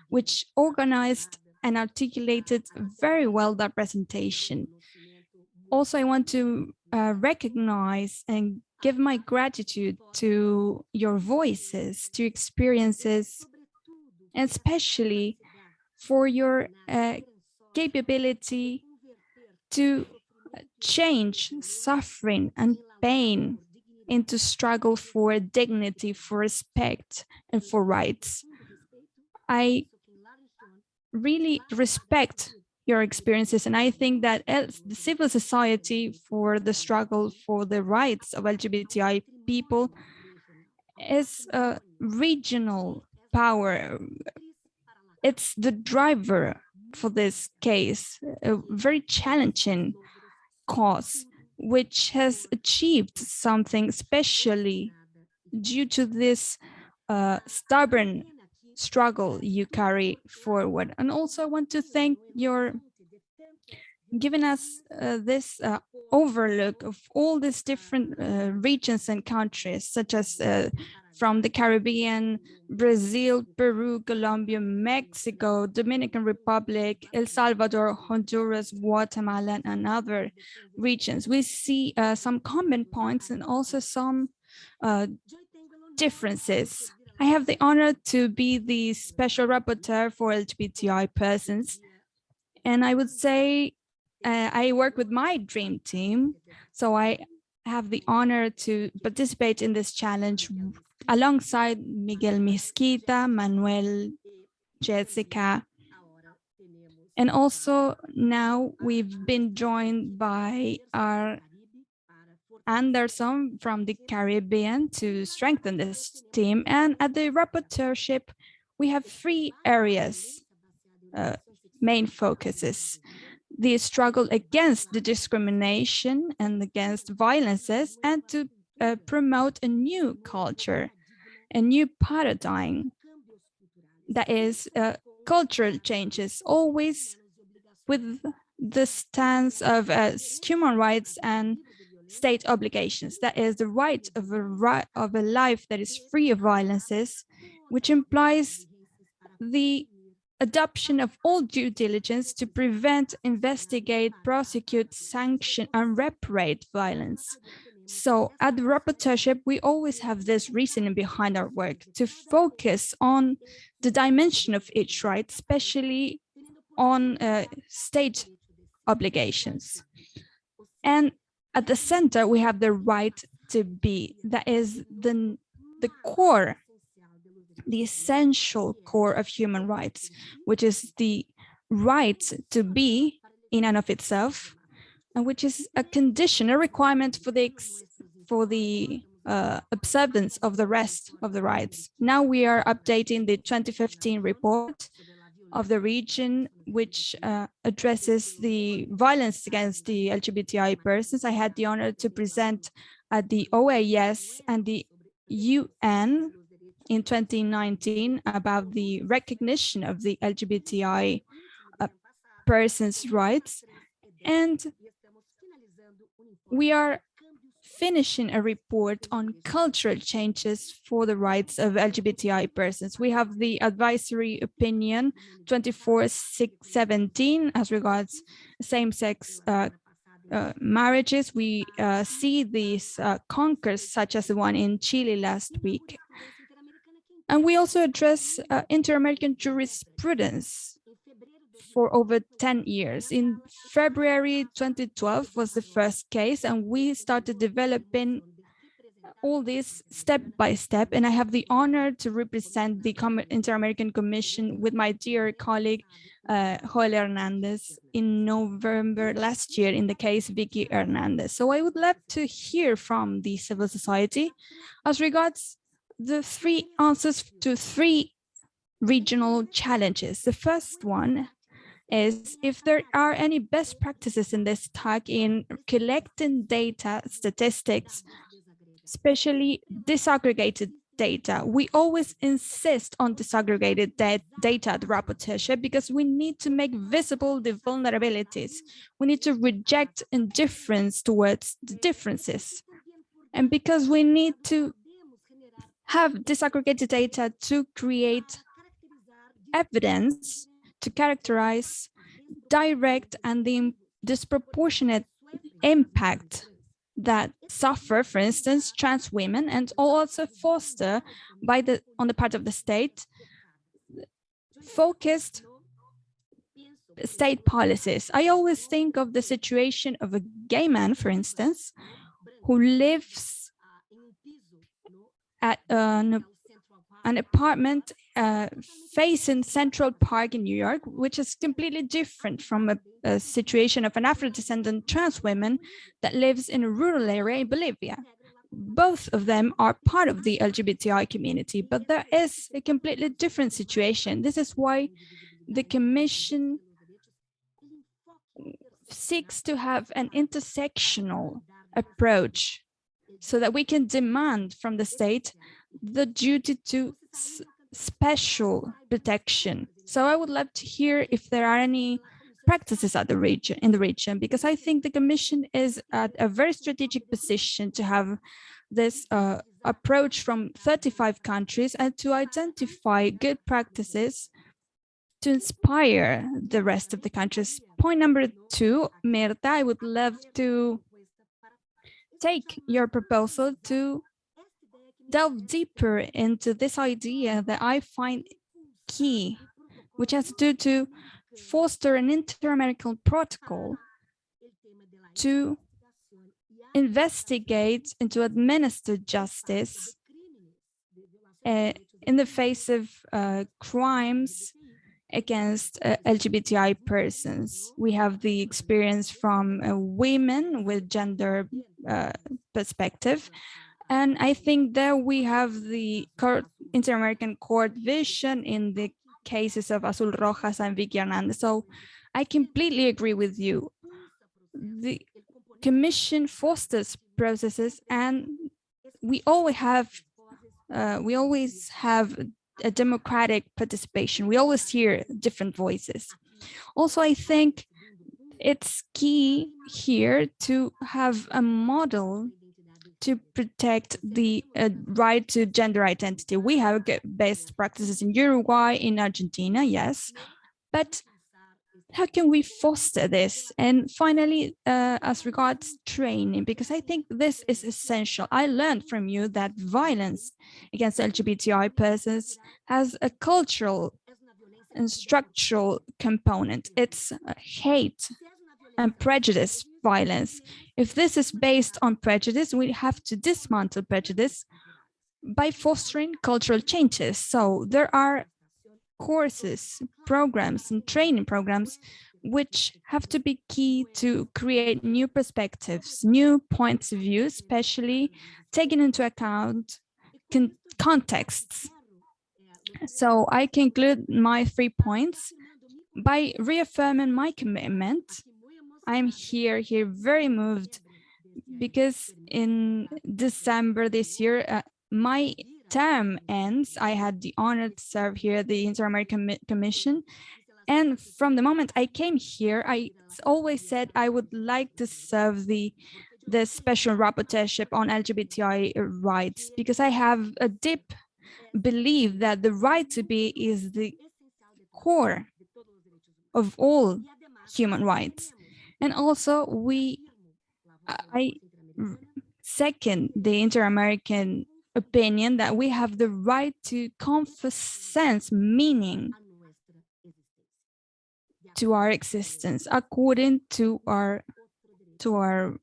which organized and articulated very well that presentation. Also, I want to uh, recognize and give my gratitude to your voices, to experiences, and especially for your uh, capability to change suffering and pain into struggle for dignity, for respect, and for rights. I really respect your experiences. And I think that the civil society for the struggle for the rights of LGBTI people is a regional power. It's the driver for this case, a very challenging cause, which has achieved something especially due to this uh, stubborn struggle you carry forward. And also I want to thank your giving us uh, this uh, overlook of all these different uh, regions and countries, such as uh, from the Caribbean, Brazil, Peru, Colombia, Mexico, Dominican Republic, El Salvador, Honduras, Guatemala, and other regions. We see uh, some common points and also some uh, differences. I have the honor to be the special rapporteur for LGBTI persons. And I would say uh, I work with my dream team. So I have the honor to participate in this challenge alongside Miguel Mesquita, Manuel, Jessica. And also now we've been joined by our Anderson from the Caribbean to strengthen this team. And at the rapporteurship, we have three areas, uh, main focuses. The struggle against the discrimination and against violences and to uh, promote a new culture, a new paradigm that is uh, cultural changes, always with the stance of uh, human rights and state obligations. That is the right of a right of a life that is free of violences, which implies the adoption of all due diligence to prevent, investigate, prosecute, sanction, and reparate violence. So at the rapporteurship, we always have this reasoning behind our work to focus on the dimension of each right, especially on uh, state obligations. And at the center, we have the right to be, that is the, the core, the essential core of human rights, which is the right to be in and of itself, and which is a condition, a requirement for the for the uh, observance of the rest of the rights. Now we are updating the 2015 report of the region, which uh, addresses the violence against the LGBTI persons. I had the honor to present at the OAS and the UN in 2019 about the recognition of the LGBTI uh, persons' rights. And we are finishing a report on cultural changes for the rights of LGBTI persons. We have the advisory opinion 24617 as regards same-sex uh, uh, marriages. We uh, see these uh, conquers such as the one in Chile last week. And we also address uh, inter-American jurisprudence for over 10 years. In February 2012 was the first case, and we started developing all this step by step. And I have the honor to represent the Inter-American Commission with my dear colleague, uh, Joel Hernandez in November last year in the case Vicky Hernandez. So I would love to hear from the civil society as regards the three answers to three regional challenges. The first one is if there are any best practices in this talk in collecting data, statistics, especially disaggregated data. We always insist on disaggregated data at rapporteurship because we need to make visible the vulnerabilities. We need to reject indifference towards the differences. And because we need to have disaggregated data to create evidence to characterize direct and the disproportionate impact that suffer, for instance, trans women and also foster by the on the part of the state focused state policies. I always think of the situation of a gay man, for instance, who lives at an an apartment uh, facing Central Park in New York, which is completely different from a, a situation of an Afro-descendant trans woman that lives in a rural area in Bolivia. both of them are part of the LGBTI community, but there is a completely different situation. This is why the Commission seeks to have an intersectional approach so that we can demand from the state the duty to special protection. So I would love to hear if there are any practices at the region in the region because I think the Commission is at a very strategic position to have this uh, approach from 35 countries and to identify good practices to inspire the rest of the countries. Point number two, Mirta, I would love to take your proposal to delve deeper into this idea that I find key, which has to do to foster an inter-American protocol to investigate and to administer justice uh, in the face of uh, crimes against uh, LGBTI persons. We have the experience from uh, women with gender uh, perspective. And I think that we have the court, Inter-American Court vision in the cases of Azul Rojas and Vicky Hernandez. So I completely agree with you. The commission fosters processes and we always have uh, we always have a democratic participation. We always hear different voices. Also, I think it's key here to have a model to protect the uh, right to gender identity. We have best practices in Uruguay, in Argentina, yes, but how can we foster this? And finally, uh, as regards training, because I think this is essential. I learned from you that violence against LGBTI persons has a cultural and structural component. It's hate and prejudice violence. If this is based on prejudice, we have to dismantle prejudice by fostering cultural changes. So there are courses, programs and training programs which have to be key to create new perspectives, new points of view, especially taking into account con contexts. So I conclude my three points by reaffirming my commitment. I'm here, here very moved because in December this year, uh, my term ends, I had the honor to serve here at the Inter-American Commission. And from the moment I came here, I always said I would like to serve the the special rapporteurship on LGBTI rights because I have a deep belief that the right to be is the core of all human rights. And also we, I mm, second the Inter-American opinion that we have the right to confer sense, meaning to our existence according to our to our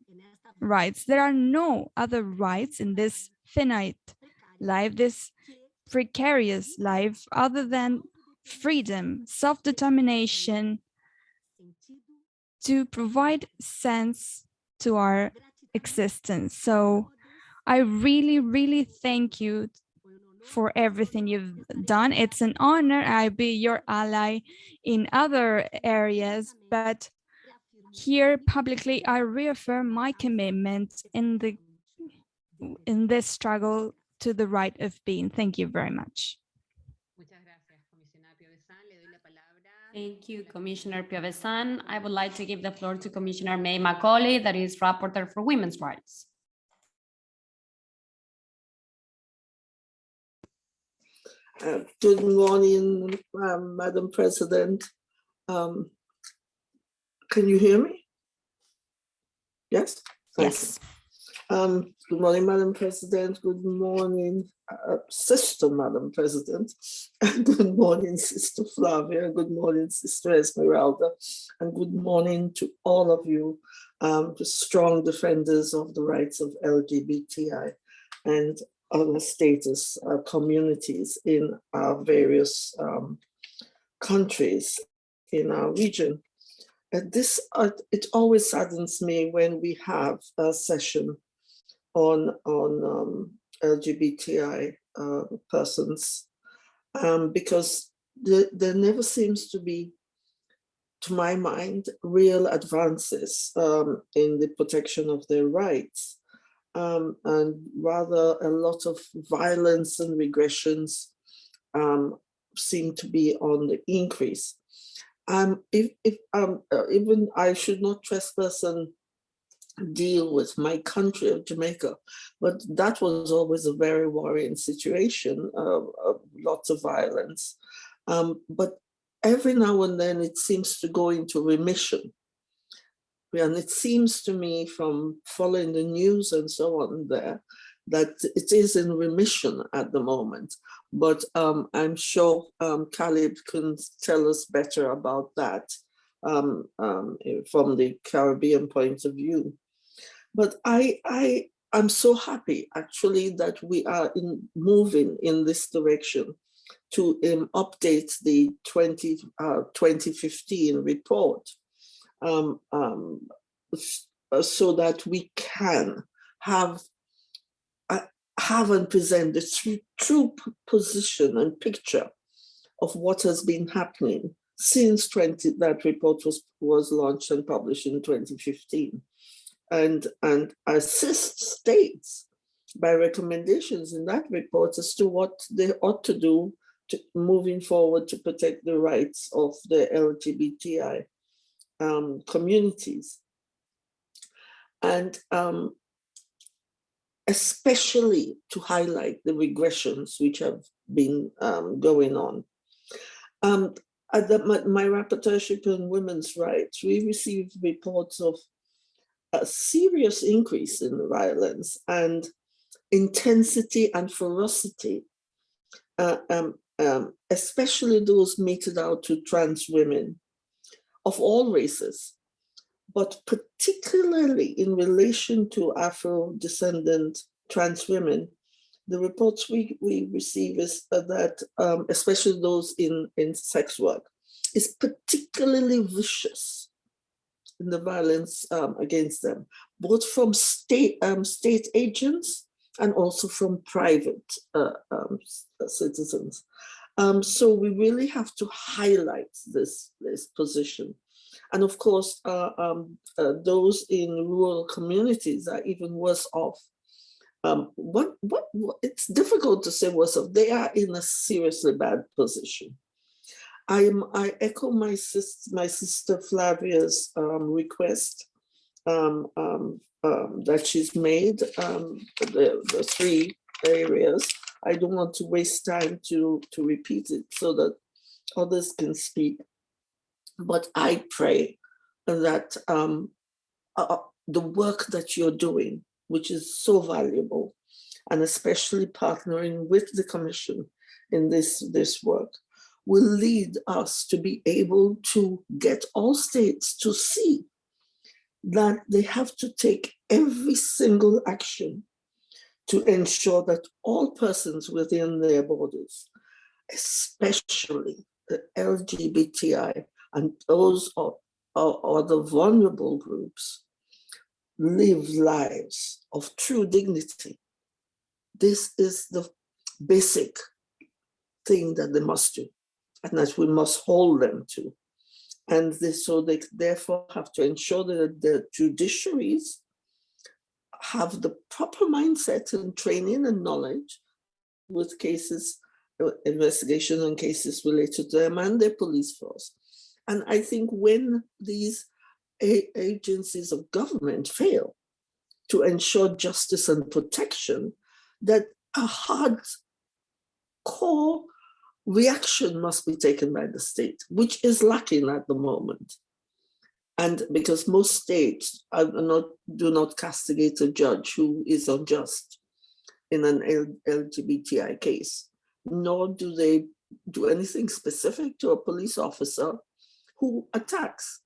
rights. There are no other rights in this finite life, this precarious life, other than freedom, self-determination, to provide sense to our existence. So I really, really thank you for everything you've done. It's an honor. I'll be your ally in other areas, but here publicly, I reaffirm my commitment in the in this struggle to the right of being. Thank you very much. Thank you, Commissioner Piovesan. I would like to give the floor to Commissioner May Macaulay, that is Rapporteur for Women's Rights. Uh, Good morning, um, Madam President. Um, Can you hear me? Yes? Thank. Yes. Um, Good morning, Madam President. Good morning, uh, Sister Madam President. (laughs) Good morning, Sister Flavia. Good morning, Sister Esmeralda. And good morning to all of you, um, the strong defenders of the rights of LGBTI and other status uh, communities in our various um, countries in our region. And this, uh, it always saddens me when we have a session on on um, LGBTI uh, persons um, because the, there never seems to be, to my mind, real advances um, in the protection of their rights, um, and rather a lot of violence and regressions um, seem to be on the increase. Um, if, if um, uh, even I should not trespass and deal with my country of Jamaica, but that was always a very worrying situation, uh, lots of violence. Um, but every now and then it seems to go into remission. And it seems to me from following the news and so on there, that it is in remission at the moment. But um, I'm sure um, Caleb can tell us better about that um, um, from the Caribbean point of view. But I, I, I'm so happy actually that we are in moving in this direction to um, update the 20, uh, 2015 report. Um, um, so that we can have uh, have and present the true, true position and picture of what has been happening since 20 that report was was launched and published in 2015 and and assist states by recommendations in that report as to what they ought to do to moving forward to protect the rights of the LGBTI um, communities. And um, especially to highlight the regressions which have been um, going on. Um, at the, my, my rapporteurship on women's rights, we received reports of a serious increase in violence and intensity and ferocity, uh, um, um, especially those meted out to trans women of all races, but particularly in relation to Afro-descendant trans women, the reports we, we receive is that, um, especially those in, in sex work, is particularly vicious in the violence um, against them, both from state, um, state agents and also from private uh, um, citizens. Um, so we really have to highlight this, this position. And of course, uh, um, uh, those in rural communities are even worse off. Um, what, what, what, it's difficult to say worse off. They are in a seriously bad position. I am. I echo my sister, my sister Flavia's um, request um, um, um, that she's made. Um, the the three areas. I don't want to waste time to to repeat it so that others can speak. But I pray that um, uh, the work that you're doing, which is so valuable, and especially partnering with the Commission in this this work, will lead us to be able to get all states to see that they have to take every single action to ensure that all persons within their borders, especially the LGBTI and those are, are the vulnerable groups, live lives of true dignity. This is the basic thing that they must do and that we must hold them to. And this, so they therefore have to ensure that the judiciaries have the proper mindset and training and knowledge with cases, uh, investigations and cases related to them and their police force. And I think when these agencies of government fail to ensure justice and protection, that a hard core reaction must be taken by the state, which is lacking at the moment. And because most states not, do not castigate a judge who is unjust in an LGBTI case, nor do they do anything specific to a police officer who attacks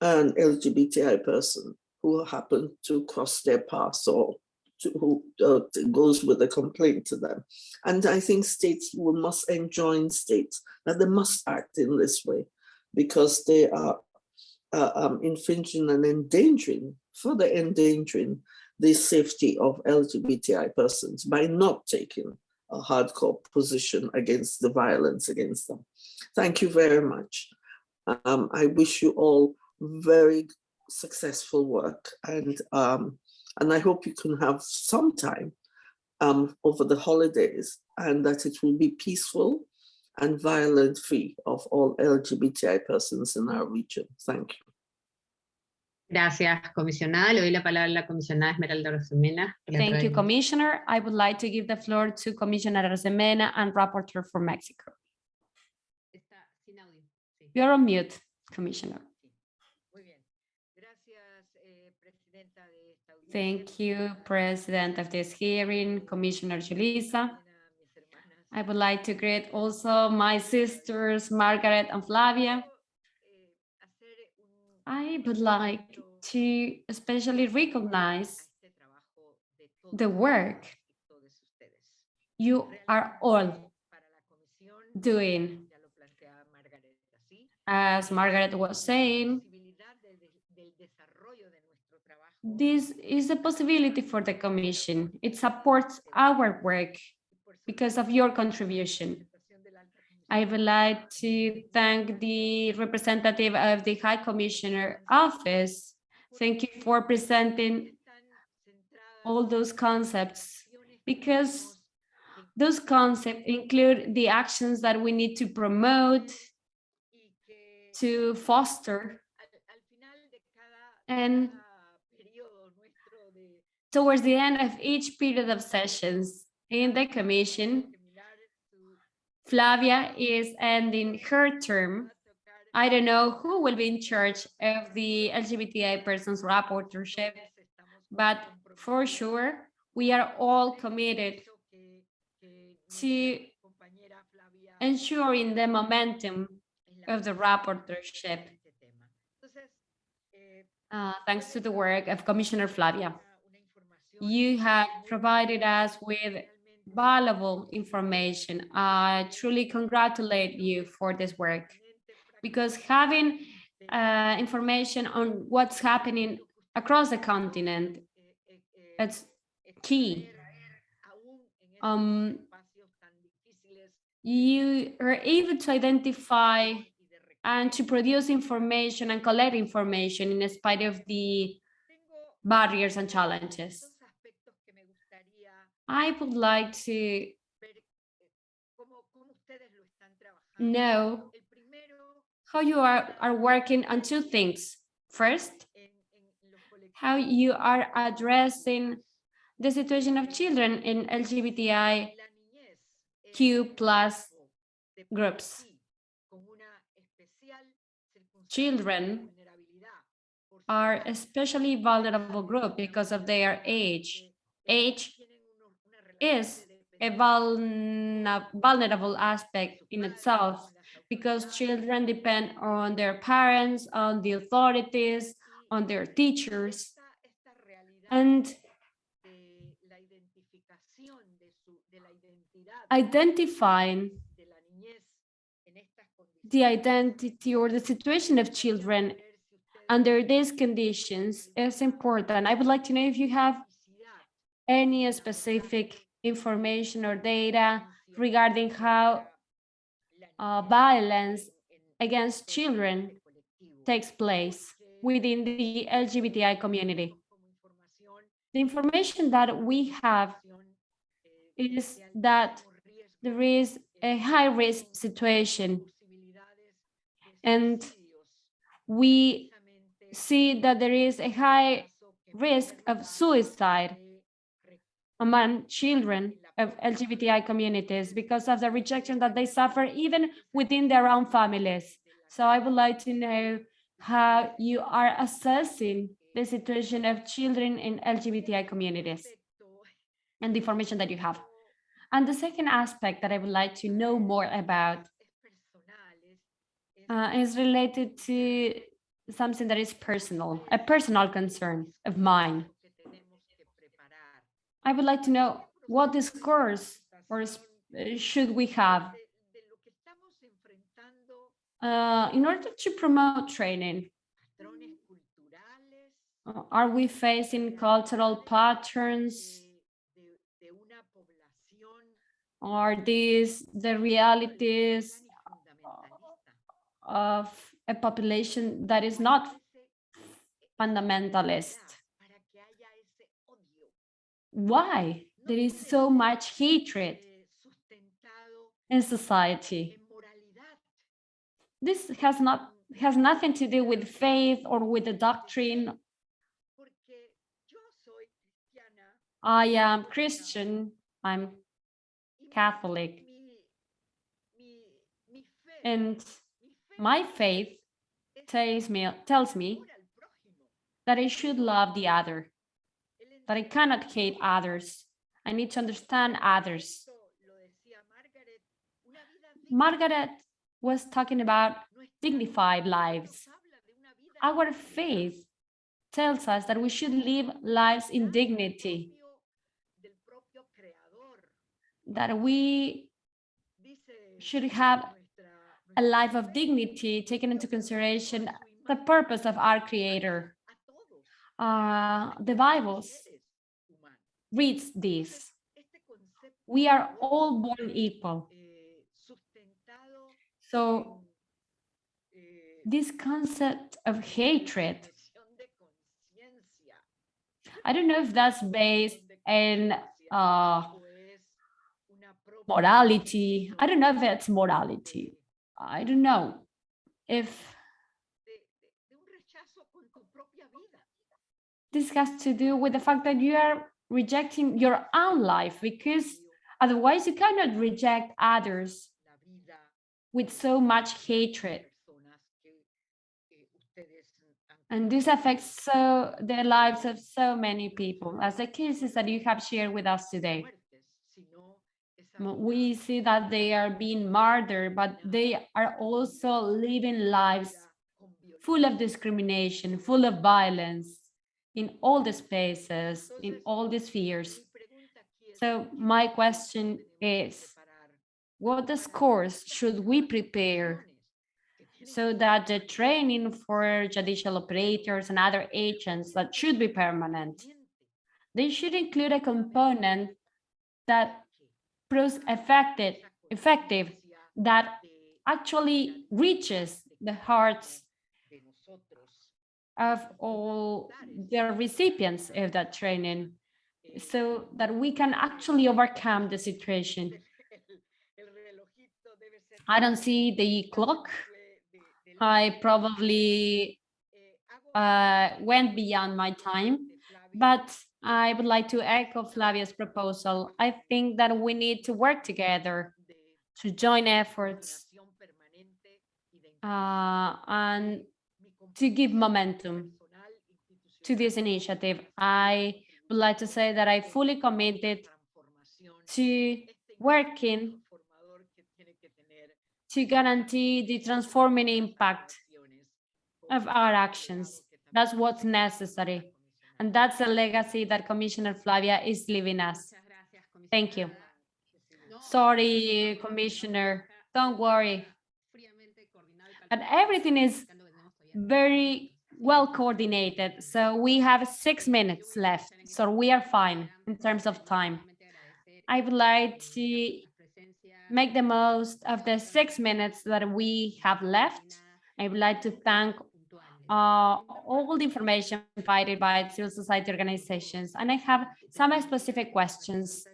an LGBTI person who happened to cross their path or to, who uh, goes with a complaint to them. And I think states will must enjoin states that they must act in this way because they are uh, um, infringing and endangering, further endangering the safety of LGBTI persons by not taking a hardcore position against the violence against them. Thank you very much. Um, I wish you all very successful work and um, and I hope you can have some time um, over the holidays and that it will be peaceful and violent free of all LGBTI persons in our region. Thank you. Gracias, comisionada. Le doy la palabra a la comisionada Esmeralda Arosemena. Thank you. Commissioner. I would like to give the floor to Commissioner Arosemena and Rapporteur for Mexico. Está sin audio. Sí. You're on mute, Commissioner. Thank you, President of this hearing, Commissioner Julissa. I would like to greet also my sisters, Margaret and Flavia. I would like to especially recognize the work you are all doing. As Margaret was saying, this is a possibility for the Commission. It supports our work because of your contribution. I would like to thank the representative of the High Commissioner Office. Thank you for presenting all those concepts because those concepts include the actions that we need to promote, to foster, and towards the end of each period of sessions in the Commission, Flavia is ending her term. I don't know who will be in charge of the LGBTI persons rapporteurship, but for sure, we are all committed to ensuring the momentum of the rapporteurship, uh, thanks to the work of Commissioner Flavia. You have provided us with valuable information. I truly congratulate you for this work because having uh, information on what's happening across the continent, it's key. Um, you are able to identify and to produce information and collect information in spite of the barriers and challenges. I would like to know how you are, are working on two things. First, how you are addressing the situation of children in LGBTIQ plus groups. Children are especially vulnerable group because of their age. Age is a vulnerable aspect in itself because children depend on their parents, on the authorities, on their teachers. And identifying the identity or the situation of children under these conditions is important. I would like to know if you have any specific information or data regarding how uh, violence against children takes place within the LGBTI community. The information that we have is that there is a high risk situation and we see that there is a high risk of suicide among children of LGBTI communities because of the rejection that they suffer even within their own families. So I would like to know how you are assessing the situation of children in LGBTI communities and the information that you have. And the second aspect that I would like to know more about uh, is related to something that is personal, a personal concern of mine. I would like to know what discourse or uh, should we have uh, in order to promote training Uh, Are we facing cultural patterns? Are these the realities fundamentalista. of a population that is not fundamentalist? Why there is so much hatred in society? This has not has nothing to do with faith or with the doctrine. I am Christian, I'm Catholic, and my faith tells me tells me that I should love the other, that I cannot hate others. I need to understand others. Margaret, was talking about dignified lives. Our faith tells us that we should live lives in dignity, that we should have a life of dignity, taking into consideration the purpose of our Creator. Uh, the Bible seres humanos. Reads this. We are all born equal. So this concept of hatred, I don't know if that's based in uh, morality. I don't know if it's morality. I don't know if this has to do with the fact that you are rejecting your own life because otherwise you cannot reject others with so much hatred. And this affects so the lives of so many people, as the cases that you have shared with us today. We see that they are being murdered, but they are also living lives full of discrimination, full of violence in all the spaces, in all the spheres. So my question is, What course should we prepare so that the training for judicial operators and other agents that should be permanent, they should include a component that proves effective, effective that actually reaches the hearts of all the recipients of that training so that we can actually overcome the situation. I don't see the clock. I probably uh, went beyond my time, but I would like to echo Flavia's proposal. I think that we need to work together to join efforts uh, and to give momentum to this initiative. I would like to say that I fully committed to working to guarantee the transforming impact of our actions. That's what's necessary. And that's the legacy that Commissioner Flavia is leaving us. Thank you. Sorry, Commissioner, don't worry. And everything is very well coordinated. So we have six minutes left. So we are fine in terms of time. I would like to make the most of the six minutes that we have left. I would like to thank uh, all the information provided by civil society organizations. And I have some specific questions.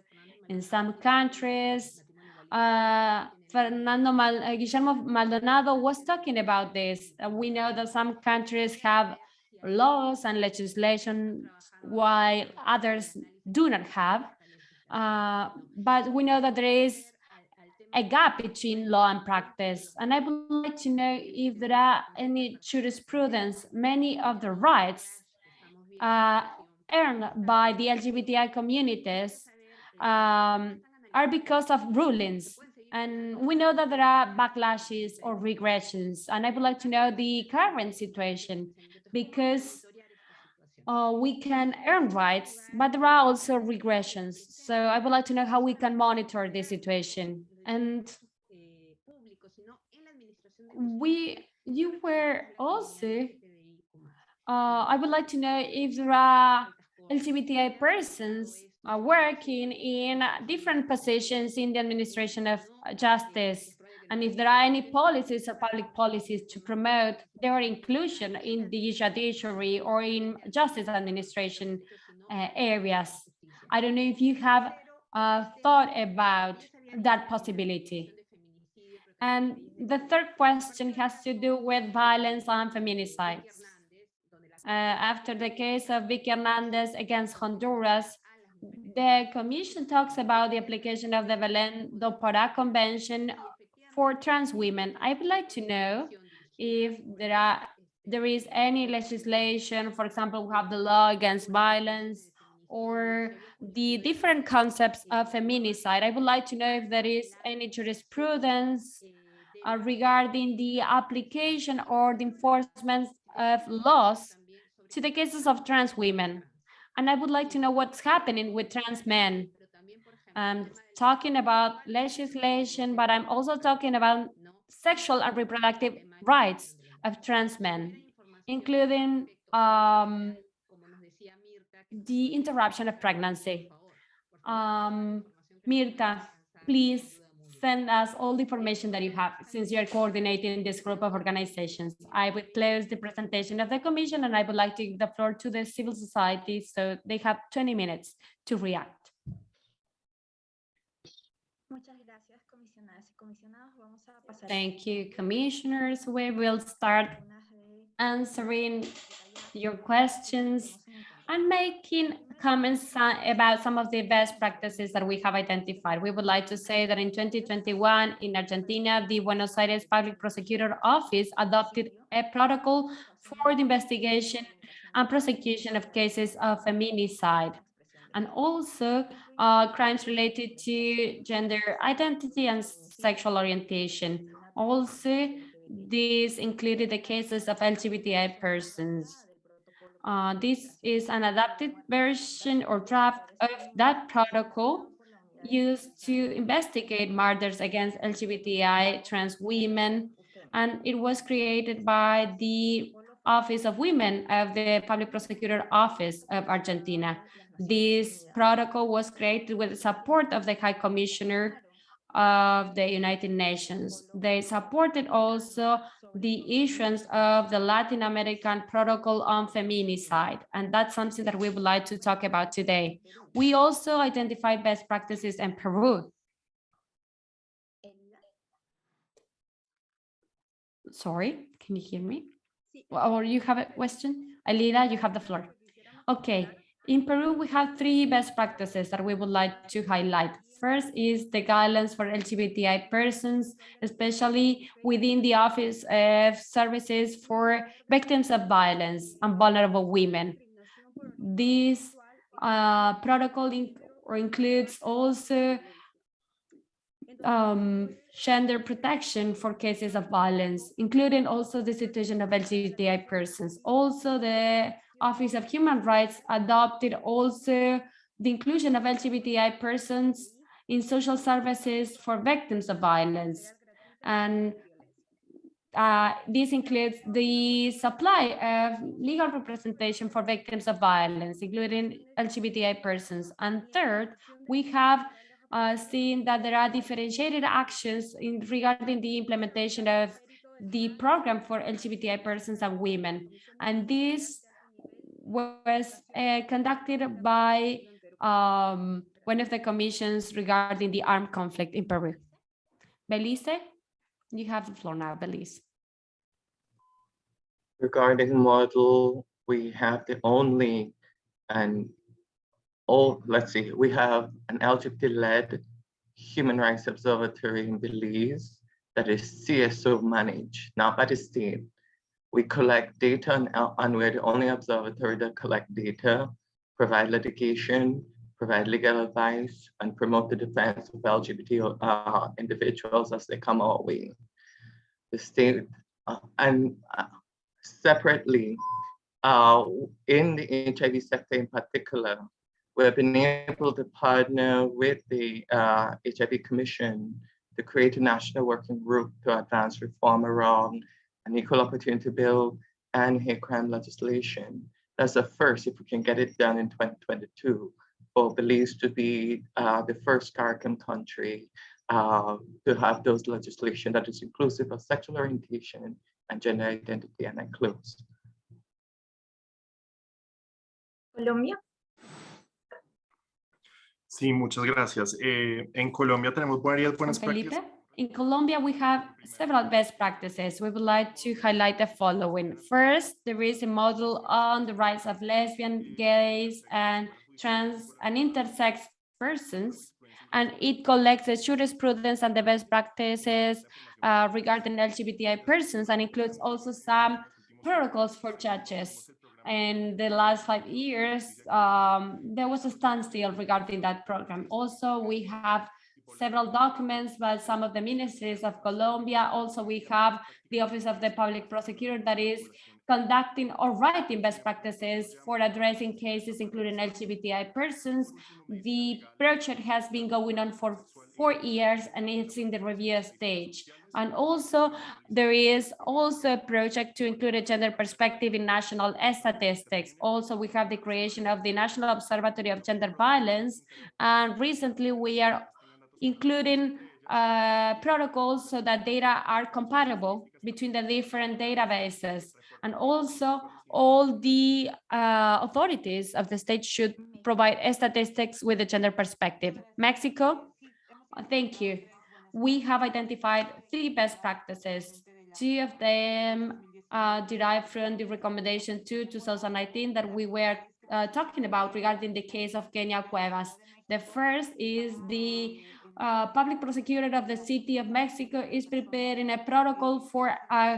In some countries, uh, Fernando Mal uh, Guillermo Maldonado was talking about this. We know that some countries have laws and legislation while others do not have. Uh, but we know that there is a gap between law and practice. And I would like to know if there are any jurisprudence, many of the rights uh, earned by the LGBTI communities um, are because of rulings. And we know that there are backlashes or regressions. And I would like to know the current situation because uh, we can earn rights, but there are also regressions. So I would like to know how we can monitor this situation. And we, you were also uh, I would like to know if there are LGBTI persons uh, working in different positions in the administration of justice, and if there are any policies or public policies to promote their inclusion in the judiciary or in justice administration uh, areas. I don't know if you have uh, thought about that possibility. And the third question has to do with violence and feminicides. Uh, after the case of Vicky Hernandez against Honduras, the commission talks about the application of the Belém do Pará Convention for trans women. I would like to know if there are there is any legislation, for example, we have the law against violence or the different concepts of feminicide. I would like to know if there is any jurisprudence uh, regarding the application or the enforcement of laws to the cases of trans women. And I would like to know what's happening with trans men. I'm talking about legislation, but I'm also talking about sexual and reproductive rights of trans men, including um, the interruption of pregnancy. Um, Mirta, please send us all the information that you have since you're coordinating this group of organizations. I would close the presentation of the commission and I would like to give the floor to the civil society so they have 20 minutes to react. Thank you, commissioners. We will start answering your questions and making comments uh, about some of the best practices that we have identified. We would like to say that in 2021 in Argentina, the Buenos Aires Public Prosecutor Office adopted a protocol for the investigation and prosecution of cases of feminicide and also uh, crimes related to gender identity and sexual orientation. Also, this included the cases of LGBTI persons. Uh, this is an adapted version or draft of that protocol used to investigate murders against LGBTI trans women. And it was created by the Office of Women of the Public Prosecutor Office of Argentina. This protocol was created with the support of the High Commissioner of the United Nations. They supported also the issuance of the Latin American Protocol on Feminicide, and that's something that we would like to talk about today. We also identify best practices in Peru. Sorry, can you hear me? Or you have a question? Alida, you have the floor. Okay, in Peru, we have three best practices that we would like to highlight. First is the guidelines for LGBTI persons, especially within the Office of Services for Victims of Violence and Vulnerable Women. This uh, protocol in includes also um, gender protection for cases of violence, including also the situation of LGBTI persons. Also, the Office of Human Rights adopted also the inclusion of LGBTI persons in social services for victims of violence. And uh, this includes the supply of legal representation for victims of violence, including LGBTI persons. And third, we have uh, seen that there are differentiated actions in regarding the implementation of the program for LGBTI persons and women. And this was uh, conducted by um, one of the commissions regarding the armed conflict in Peru. Belice, you have the floor now, Belize. Regarding model, we have the only and oh, let's see, we have an LGBT-led human rights observatory in Belize that is CSO managed, not by the state. We collect data and, and we're the only observatory that collect data, provide litigation, provide legal advice, and promote the defense of LGBT uh, individuals as they come our way. The state, uh, and uh, separately, uh, in the HIV sector in particular, we've been able to partner with the HIV uh, Commission to create a national working group to advance reform around an equal opportunity bill, and hate crime legislation. That's the first, if we can get it done in 2022, for Belize to be uh, the first CARICOM country uh, to have those legislation that is inclusive of sexual orientation and gender identity and includes. Colombia. Sí, muchas gracias. Eh, en Colombia tenemos varias buenas Felipe? prácticas. In Colombia, we have several best practices. We would like to highlight the following. First, there is a model on the rights of lesbian, gays, and trans and intersex persons, and it collects the jurisprudence and the best practices uh, regarding LGBTI persons and includes also some protocols for judges. In the last five years, um, there was a standstill regarding that program. Also, we have several documents by some of the ministries of Colombia. Also, we have the Office of the Public Prosecutor that is conducting or writing best practices for addressing cases including LGBTI persons. The project has been going on for four years and it's in the review stage. And also there is also a project to include a gender perspective in national statistics. Also, we have the creation of the National Observatory of Gender Violence. And recently we are including uh, protocols so that data are compatible between the different databases. And also all the uh, authorities of the state should provide statistics with a gender perspective. Mexico, thank you. We have identified three best practices. Two of them uh, derived from the recommendation to 2019 that we were uh, talking about regarding the case of Kenya Cuevas. The first is the uh, public prosecutor of the city of Mexico is preparing a protocol for uh,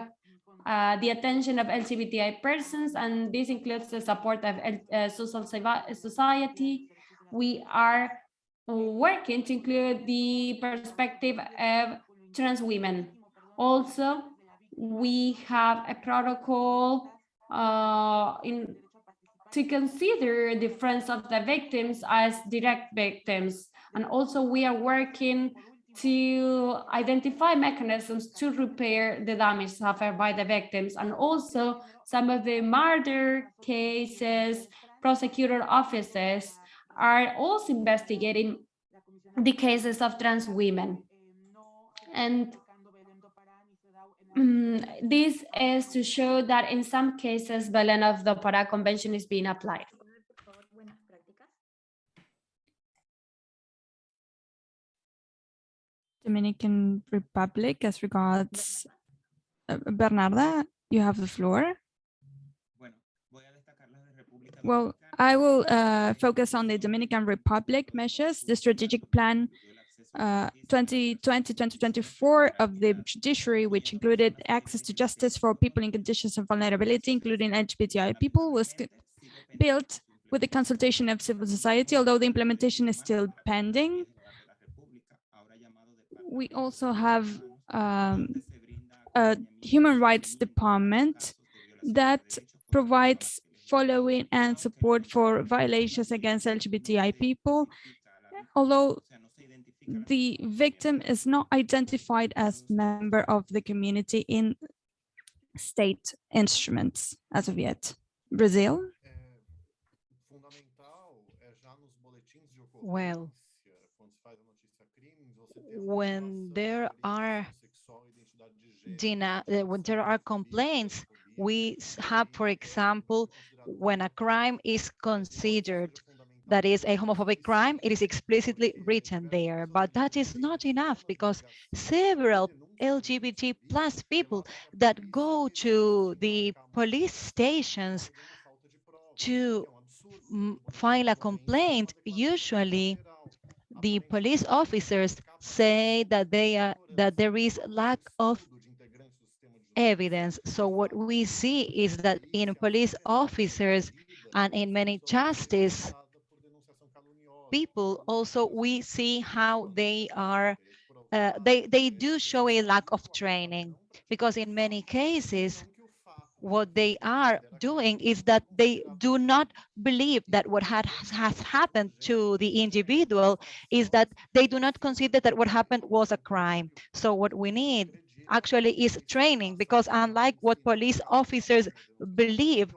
uh, the attention of LGBTI persons, and this includes the support of uh, social society. We are working to include the perspective of trans women. Also, we have a protocol uh, in to consider the friends of the victims as direct victims. And also we are working to identify mechanisms to repair the damage suffered by the victims. And also some of the murder cases, prosecutor offices are also investigating the cases of trans women. And um, this is to show that in some cases, Belém of the Pará Convention is being applied. Dominican Republic as regards uh, Bernarda, you have the floor. Well, I will uh, focus on the Dominican Republic measures, the strategic plan 2020-2024 uh, of the judiciary, which included access to justice for people in conditions of vulnerability, including LGBTI people, was built with the consultation of civil society, although the implementation is still pending. We also have um, a human rights department that provides following and support for violations against LGBTI people, although the victim is not identified as member of the community in state instruments as of yet. Brazil? Well, when there are uh, when there are complaints, we have, for example, when a crime is considered that is a homophobic crime, it is explicitly written there, but that is not enough because several LGBT plus people that go to the police stations to file a complaint, usually the police officers say that they are that there is lack of evidence. So what we see is that in police officers and in many justice people also we see how they are uh, they they do show a lack of training because in many cases what they are doing is that they do not believe that what had, has happened to the individual is that they do not consider that what happened was a crime. So what we need actually is training because unlike what police officers believe,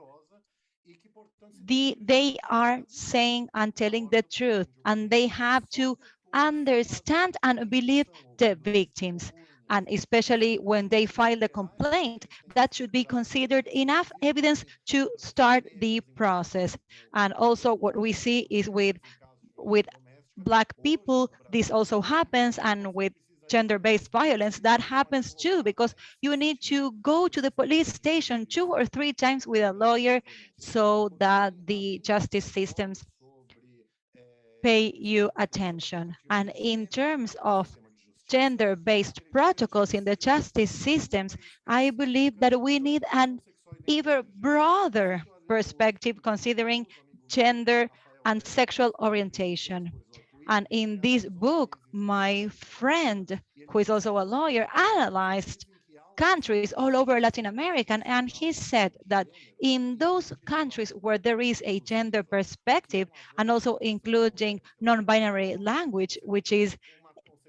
the, they are saying and telling the truth and they have to understand and believe the victims and especially when they file the complaint, that should be considered enough evidence to start the process. And also what we see is with, with Black people, this also happens, and with gender-based violence, that happens too, because you need to go to the police station two or three times with a lawyer so that the justice systems pay you attention. And in terms of gender-based protocols in the justice systems, I believe that we need an even broader perspective considering gender and sexual orientation. And in this book, my friend, who is also a lawyer, analyzed countries all over Latin America, and he said that in those countries where there is a gender perspective, and also including non-binary language, which is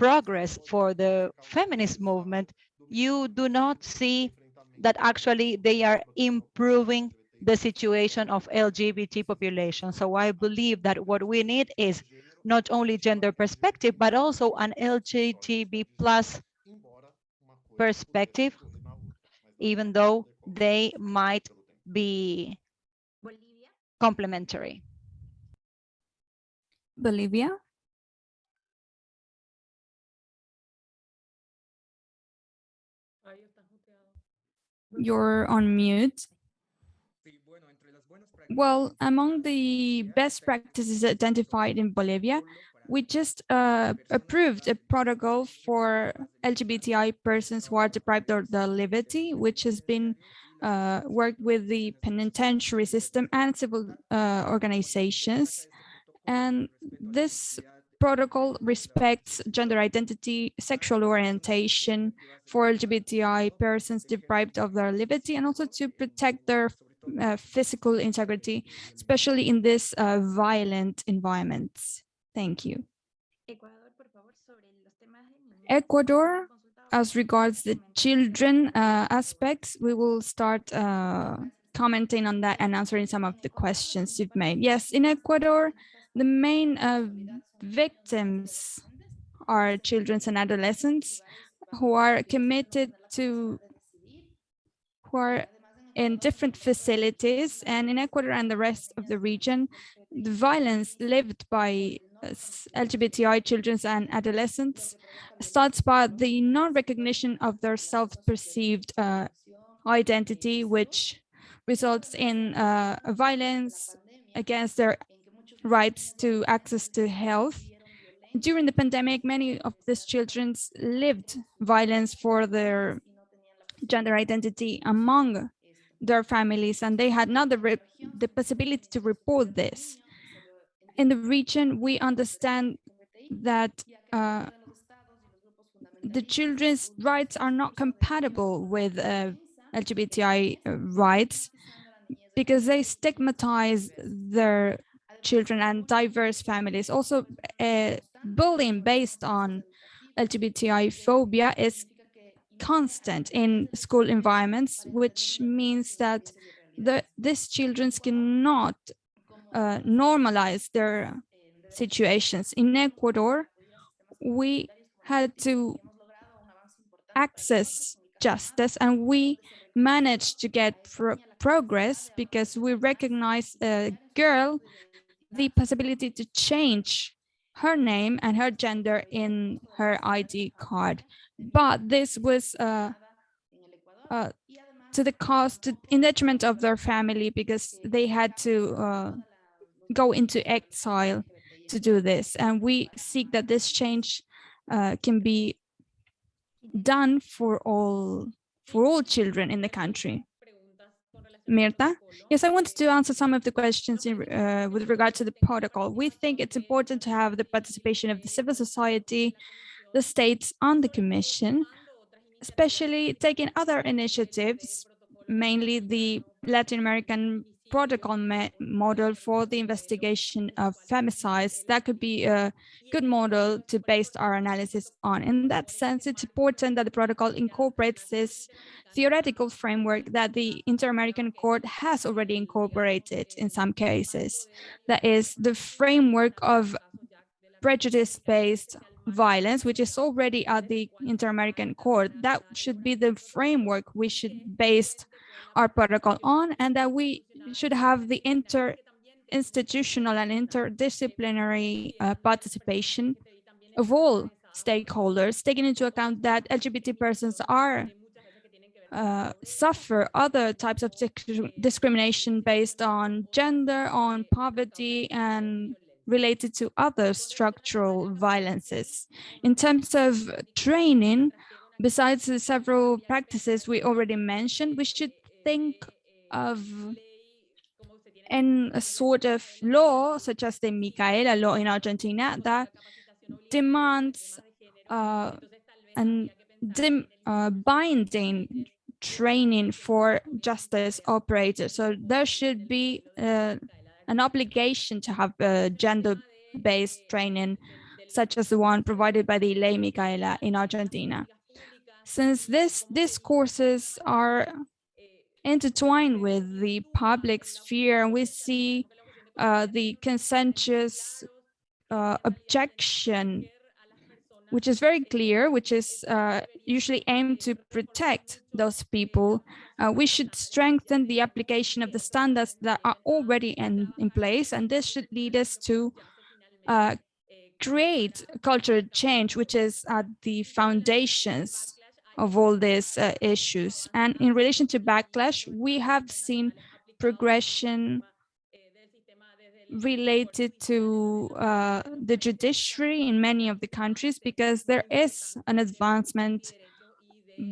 progress for the feminist movement, you do not see that actually they are improving the situation of LGBT population. So I believe that what we need is not only gender perspective, but also an LGTB plus perspective, even though they might be complementary. Bolivia. You're on mute. Well, among the best practices identified in Bolivia, we just uh, approved a protocol for LGBTI persons who are deprived of their liberty, which has been uh, worked with the penitentiary system and civil uh, organizations. And this protocol respects gender identity, sexual orientation for LGBTI persons deprived of their liberty, and also to protect their uh, physical integrity, especially in this uh, violent environments. Thank you. Ecuador, as regards the children uh, aspects, we will start uh, commenting on that and answering some of the questions you've made. Yes, in Ecuador, the main uh, victims are children and adolescents who are committed to, who are in different facilities and in Ecuador and the rest of the region, the violence lived by LGBTI children and adolescents starts by the non-recognition of their self-perceived uh, identity, which results in uh, violence against their rights to access to health. During the pandemic, many of these children lived violence for their gender identity among their families, and they had not the, the possibility to report this. In the region, we understand that uh, the children's rights are not compatible with uh, LGBTI rights because they stigmatize their children and diverse families. Also, uh, bullying based on LGBTI phobia is constant in school environments, which means that the, these children cannot uh, normalize their situations. In Ecuador, we had to access justice and we managed to get pro progress because we recognized a girl the possibility to change her name and her gender in her ID card. But this was uh, uh, to the cost, to, in detriment of their family, because they had to uh, go into exile to do this. And we seek that this change uh, can be done for all for all children in the country. Mirta? Yes, I wanted to answer some of the questions in, uh, with regard to the protocol. We think it's important to have the participation of the civil society, the states and the commission, especially taking other initiatives, mainly the Latin American protocol model for the investigation of femicides. That could be a good model to base our analysis on. In that sense, it's important that the protocol incorporates this theoretical framework that the Inter-American Court has already incorporated in some cases. That is the framework of prejudice-based violence, which is already at the Inter-American Court. That should be the framework we should base our protocol on, and that we should have the inter-institutional and interdisciplinary uh, participation of all stakeholders, taking into account that LGBT persons are uh, suffer other types of discrimination based on gender, on poverty, and related to other structural violences. In terms of training, besides the several practices we already mentioned, we should think of in a sort of law, such as the Micaela law in Argentina, that demands uh, and uh, binding training for justice operators. So there should be uh, an obligation to have gender-based training, such as the one provided by the Ley Micaela in Argentina. Since this, these courses are intertwined with the public sphere, and we see uh, the consensus uh, objection which is very clear, which is uh, usually aimed to protect those people. Uh, we should strengthen the application of the standards that are already in, in place, and this should lead us to uh, create cultural change, which is at the foundations of all these uh, issues. And in relation to backlash, we have seen progression related to uh, the judiciary in many of the countries because there is an advancement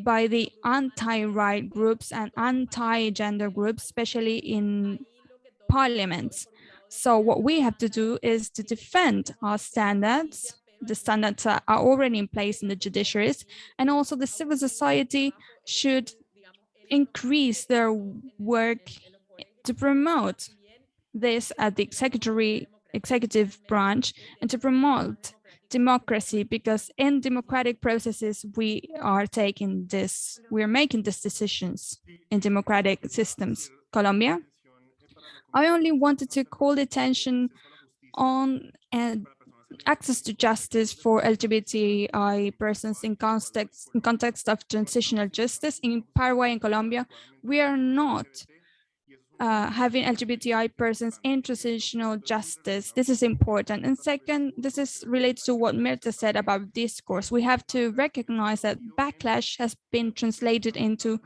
by the anti-right groups and anti-gender groups, especially in parliaments. So what we have to do is to defend our standards. The standards are already in place in the judiciaries, and also the civil society should increase their work to promote this at the executive, executive branch and to promote democracy because in democratic processes we are taking this we are making these decisions in democratic systems. Colombia? I only wanted to call attention on uh, access to justice for lgbti persons in context in context of transitional justice in paraguay and colombia we are not uh, having LGBTI persons in transitional justice. This is important. And second, this is related to what Mirta said about discourse. We have to recognize that backlash has been translated into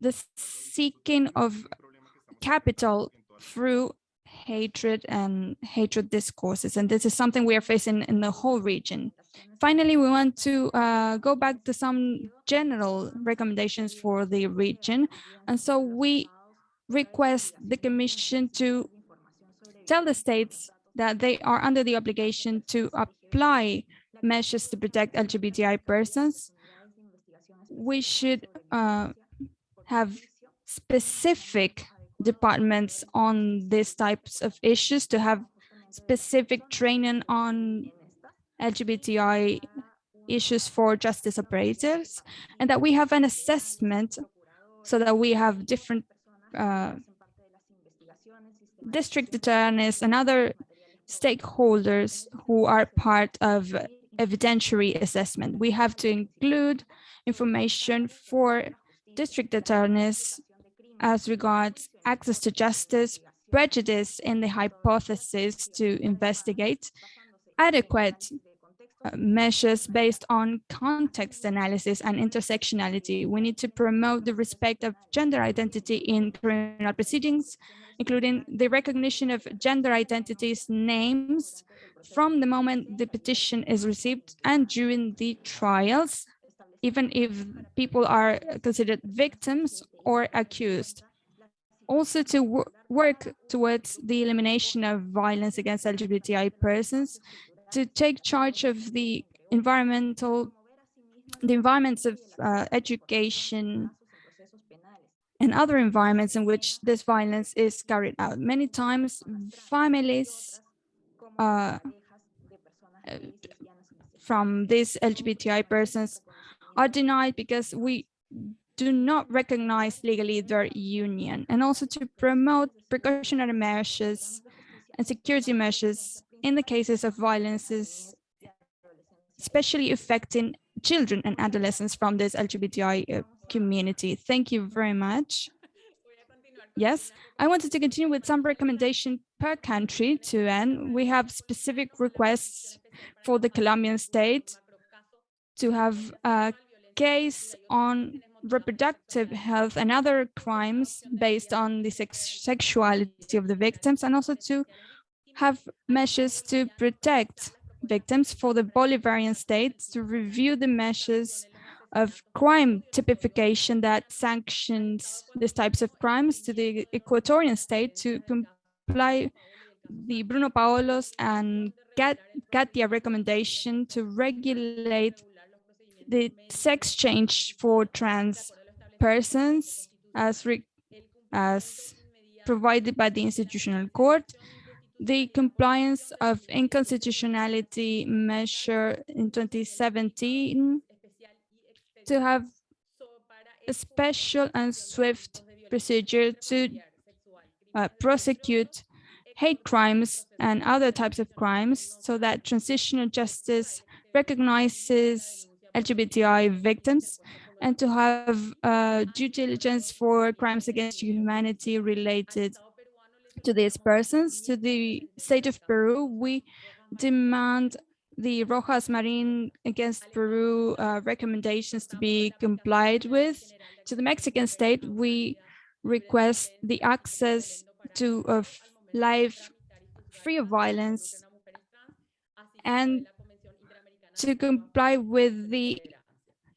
the seeking of capital through hatred and hatred discourses. And this is something we are facing in the whole region. Finally, we want to uh, go back to some general recommendations for the region. And so we request the Commission to tell the states that they are under the obligation to apply measures to protect LGBTI persons. We should uh, have specific departments on these types of issues to have specific training on LGBTI issues for justice operators and that we have an assessment so that we have different uh, district attorneys and other stakeholders who are part of evidentiary assessment. We have to include information for district attorneys as regards access to justice, prejudice in the hypothesis to investigate, adequate uh, measures based on context analysis and intersectionality. We need to promote the respect of gender identity in criminal proceedings, including the recognition of gender identities names from the moment the petition is received and during the trials, even if people are considered victims or accused. Also to work towards the elimination of violence against LGBTI persons to take charge of the environmental, the environments of uh, education and other environments in which this violence is carried out. Many times families uh, from these LGBTI persons are denied because we do not recognize legally their union and also to promote precautionary measures and security measures in the cases of violences, especially affecting children and adolescents from this LGBTI uh, community. Thank you very much. Yes, I wanted to continue with some recommendation per country to end. We have specific requests for the Colombian state to have a case on reproductive health and other crimes based on the sex sexuality of the victims and also to have measures to protect victims for the Bolivarian state to review the measures of crime typification that sanctions these types of crimes to the Equatorian state to comply the Bruno Paolos and Kat Katia recommendation to regulate the sex change for trans persons as, as provided by the institutional court, the compliance of inconstitutionality measure in 2017 to have a special and swift procedure to uh, prosecute hate crimes and other types of crimes so that transitional justice recognizes LGBTI victims and to have uh, due diligence for crimes against humanity related to these persons. To the state of Peru, we demand the Rojas Marin against Peru uh, recommendations to be complied with. To the Mexican state, we request the access to a life free of violence and to comply with the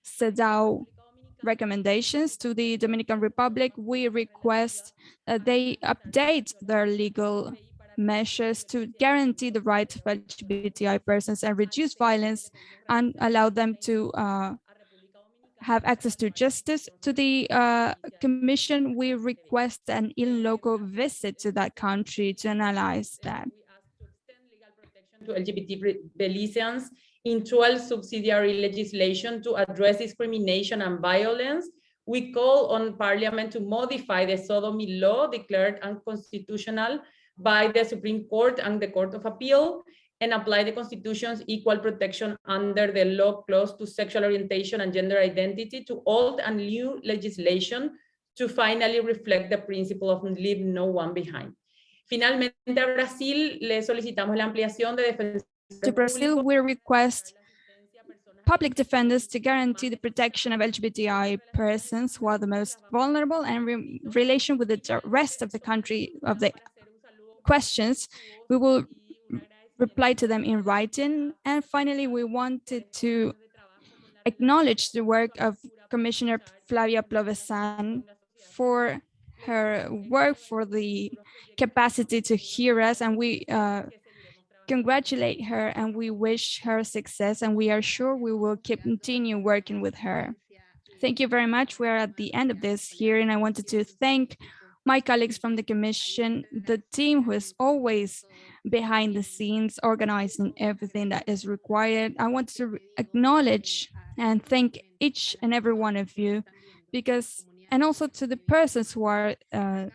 CEDAW recommendations to the Dominican Republic, we request that they update their legal measures to guarantee the rights of LGBTI persons and reduce violence and allow them to uh, have access to justice. To the uh, Commission, we request an in loco visit to that country to analyze that. To LGBT Belizeans in 12 subsidiary legislation to address discrimination and violence, we call on Parliament to modify the sodomy law declared unconstitutional by the Supreme Court and the Court of Appeal and apply the Constitution's equal protection under the law clause to sexual orientation and gender identity to old and new legislation to finally reflect the principle of leave no one behind. Finalmente, a Brasil le solicitamos la ampliación de to Brazil, we request public defenders to guarantee the protection of LGBTI persons who are the most vulnerable and in relation with the rest of the country of the questions, we will reply to them in writing. And finally, we wanted to acknowledge the work of Commissioner Flavia Piovesan for her work, for the capacity to hear us, and we uh, congratulate her and we wish her success and we are sure we will keep continue working with her. Thank you very much. We're at the end of this hearing. I wanted to thank my colleagues from the commission, the team who is always behind the scenes, organizing everything that is required. I want to acknowledge and thank each and every one of you because, and also to the persons who are uh,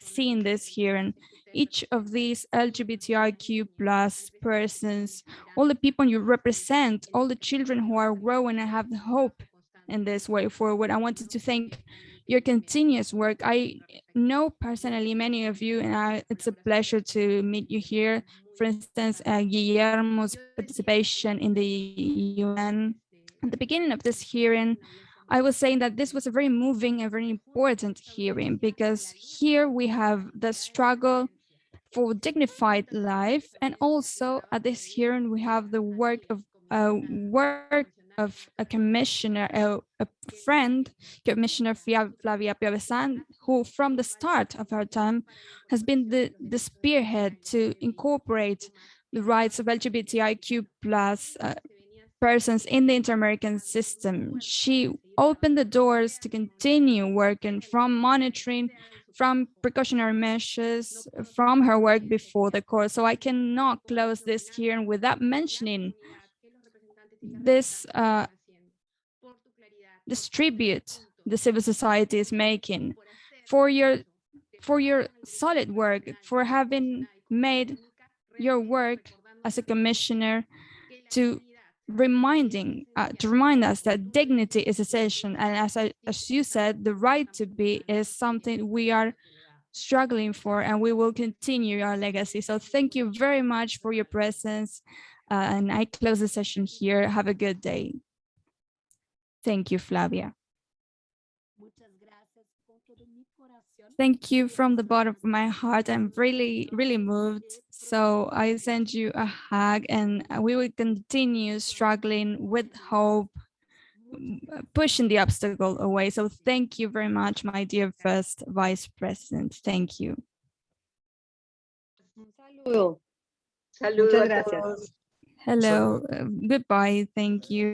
seeing this here and each of these LGBTIQ plus persons, all the people you represent, all the children who are growing and have the hope in this way forward. I wanted to thank your continuous work. I know personally many of you, and I, it's a pleasure to meet you here. For instance, uh, Guillermo's participation in the UN. At the beginning of this hearing, I was saying that this was a very moving and very important hearing because here we have the struggle for dignified life. And also at this hearing, we have the work of uh, work of a commissioner, a, friend, Commissioner Flavia Piovesan, who from the start of her time has been the, the spearhead to incorporate the rights of LGBTIQ plus uh, persons in the inter-American system. She opened the doors to continue working from monitoring, from precautionary measures, from her work before the court. So I cannot close this hearing without mentioning this uh, this tribute the civil society is making for your for your solid work, for having made your work as a commissioner to reminding uh, to remind us that dignity is essential. And as I, as you said the right to be is something we are struggling for and we will continue our legacy. So thank you very much for your presence uh, and I close the session here. Have a good day. Thank you Flavia Thank you from the bottom of my heart. I'm really, really moved. So I send you a hug and we will continue struggling with hope, pushing the obstacle away. So thank you very much, my dear first vice president. Thank you. Saludo. Saludos Muchas a gracias. Hello, goodbye. Thank you.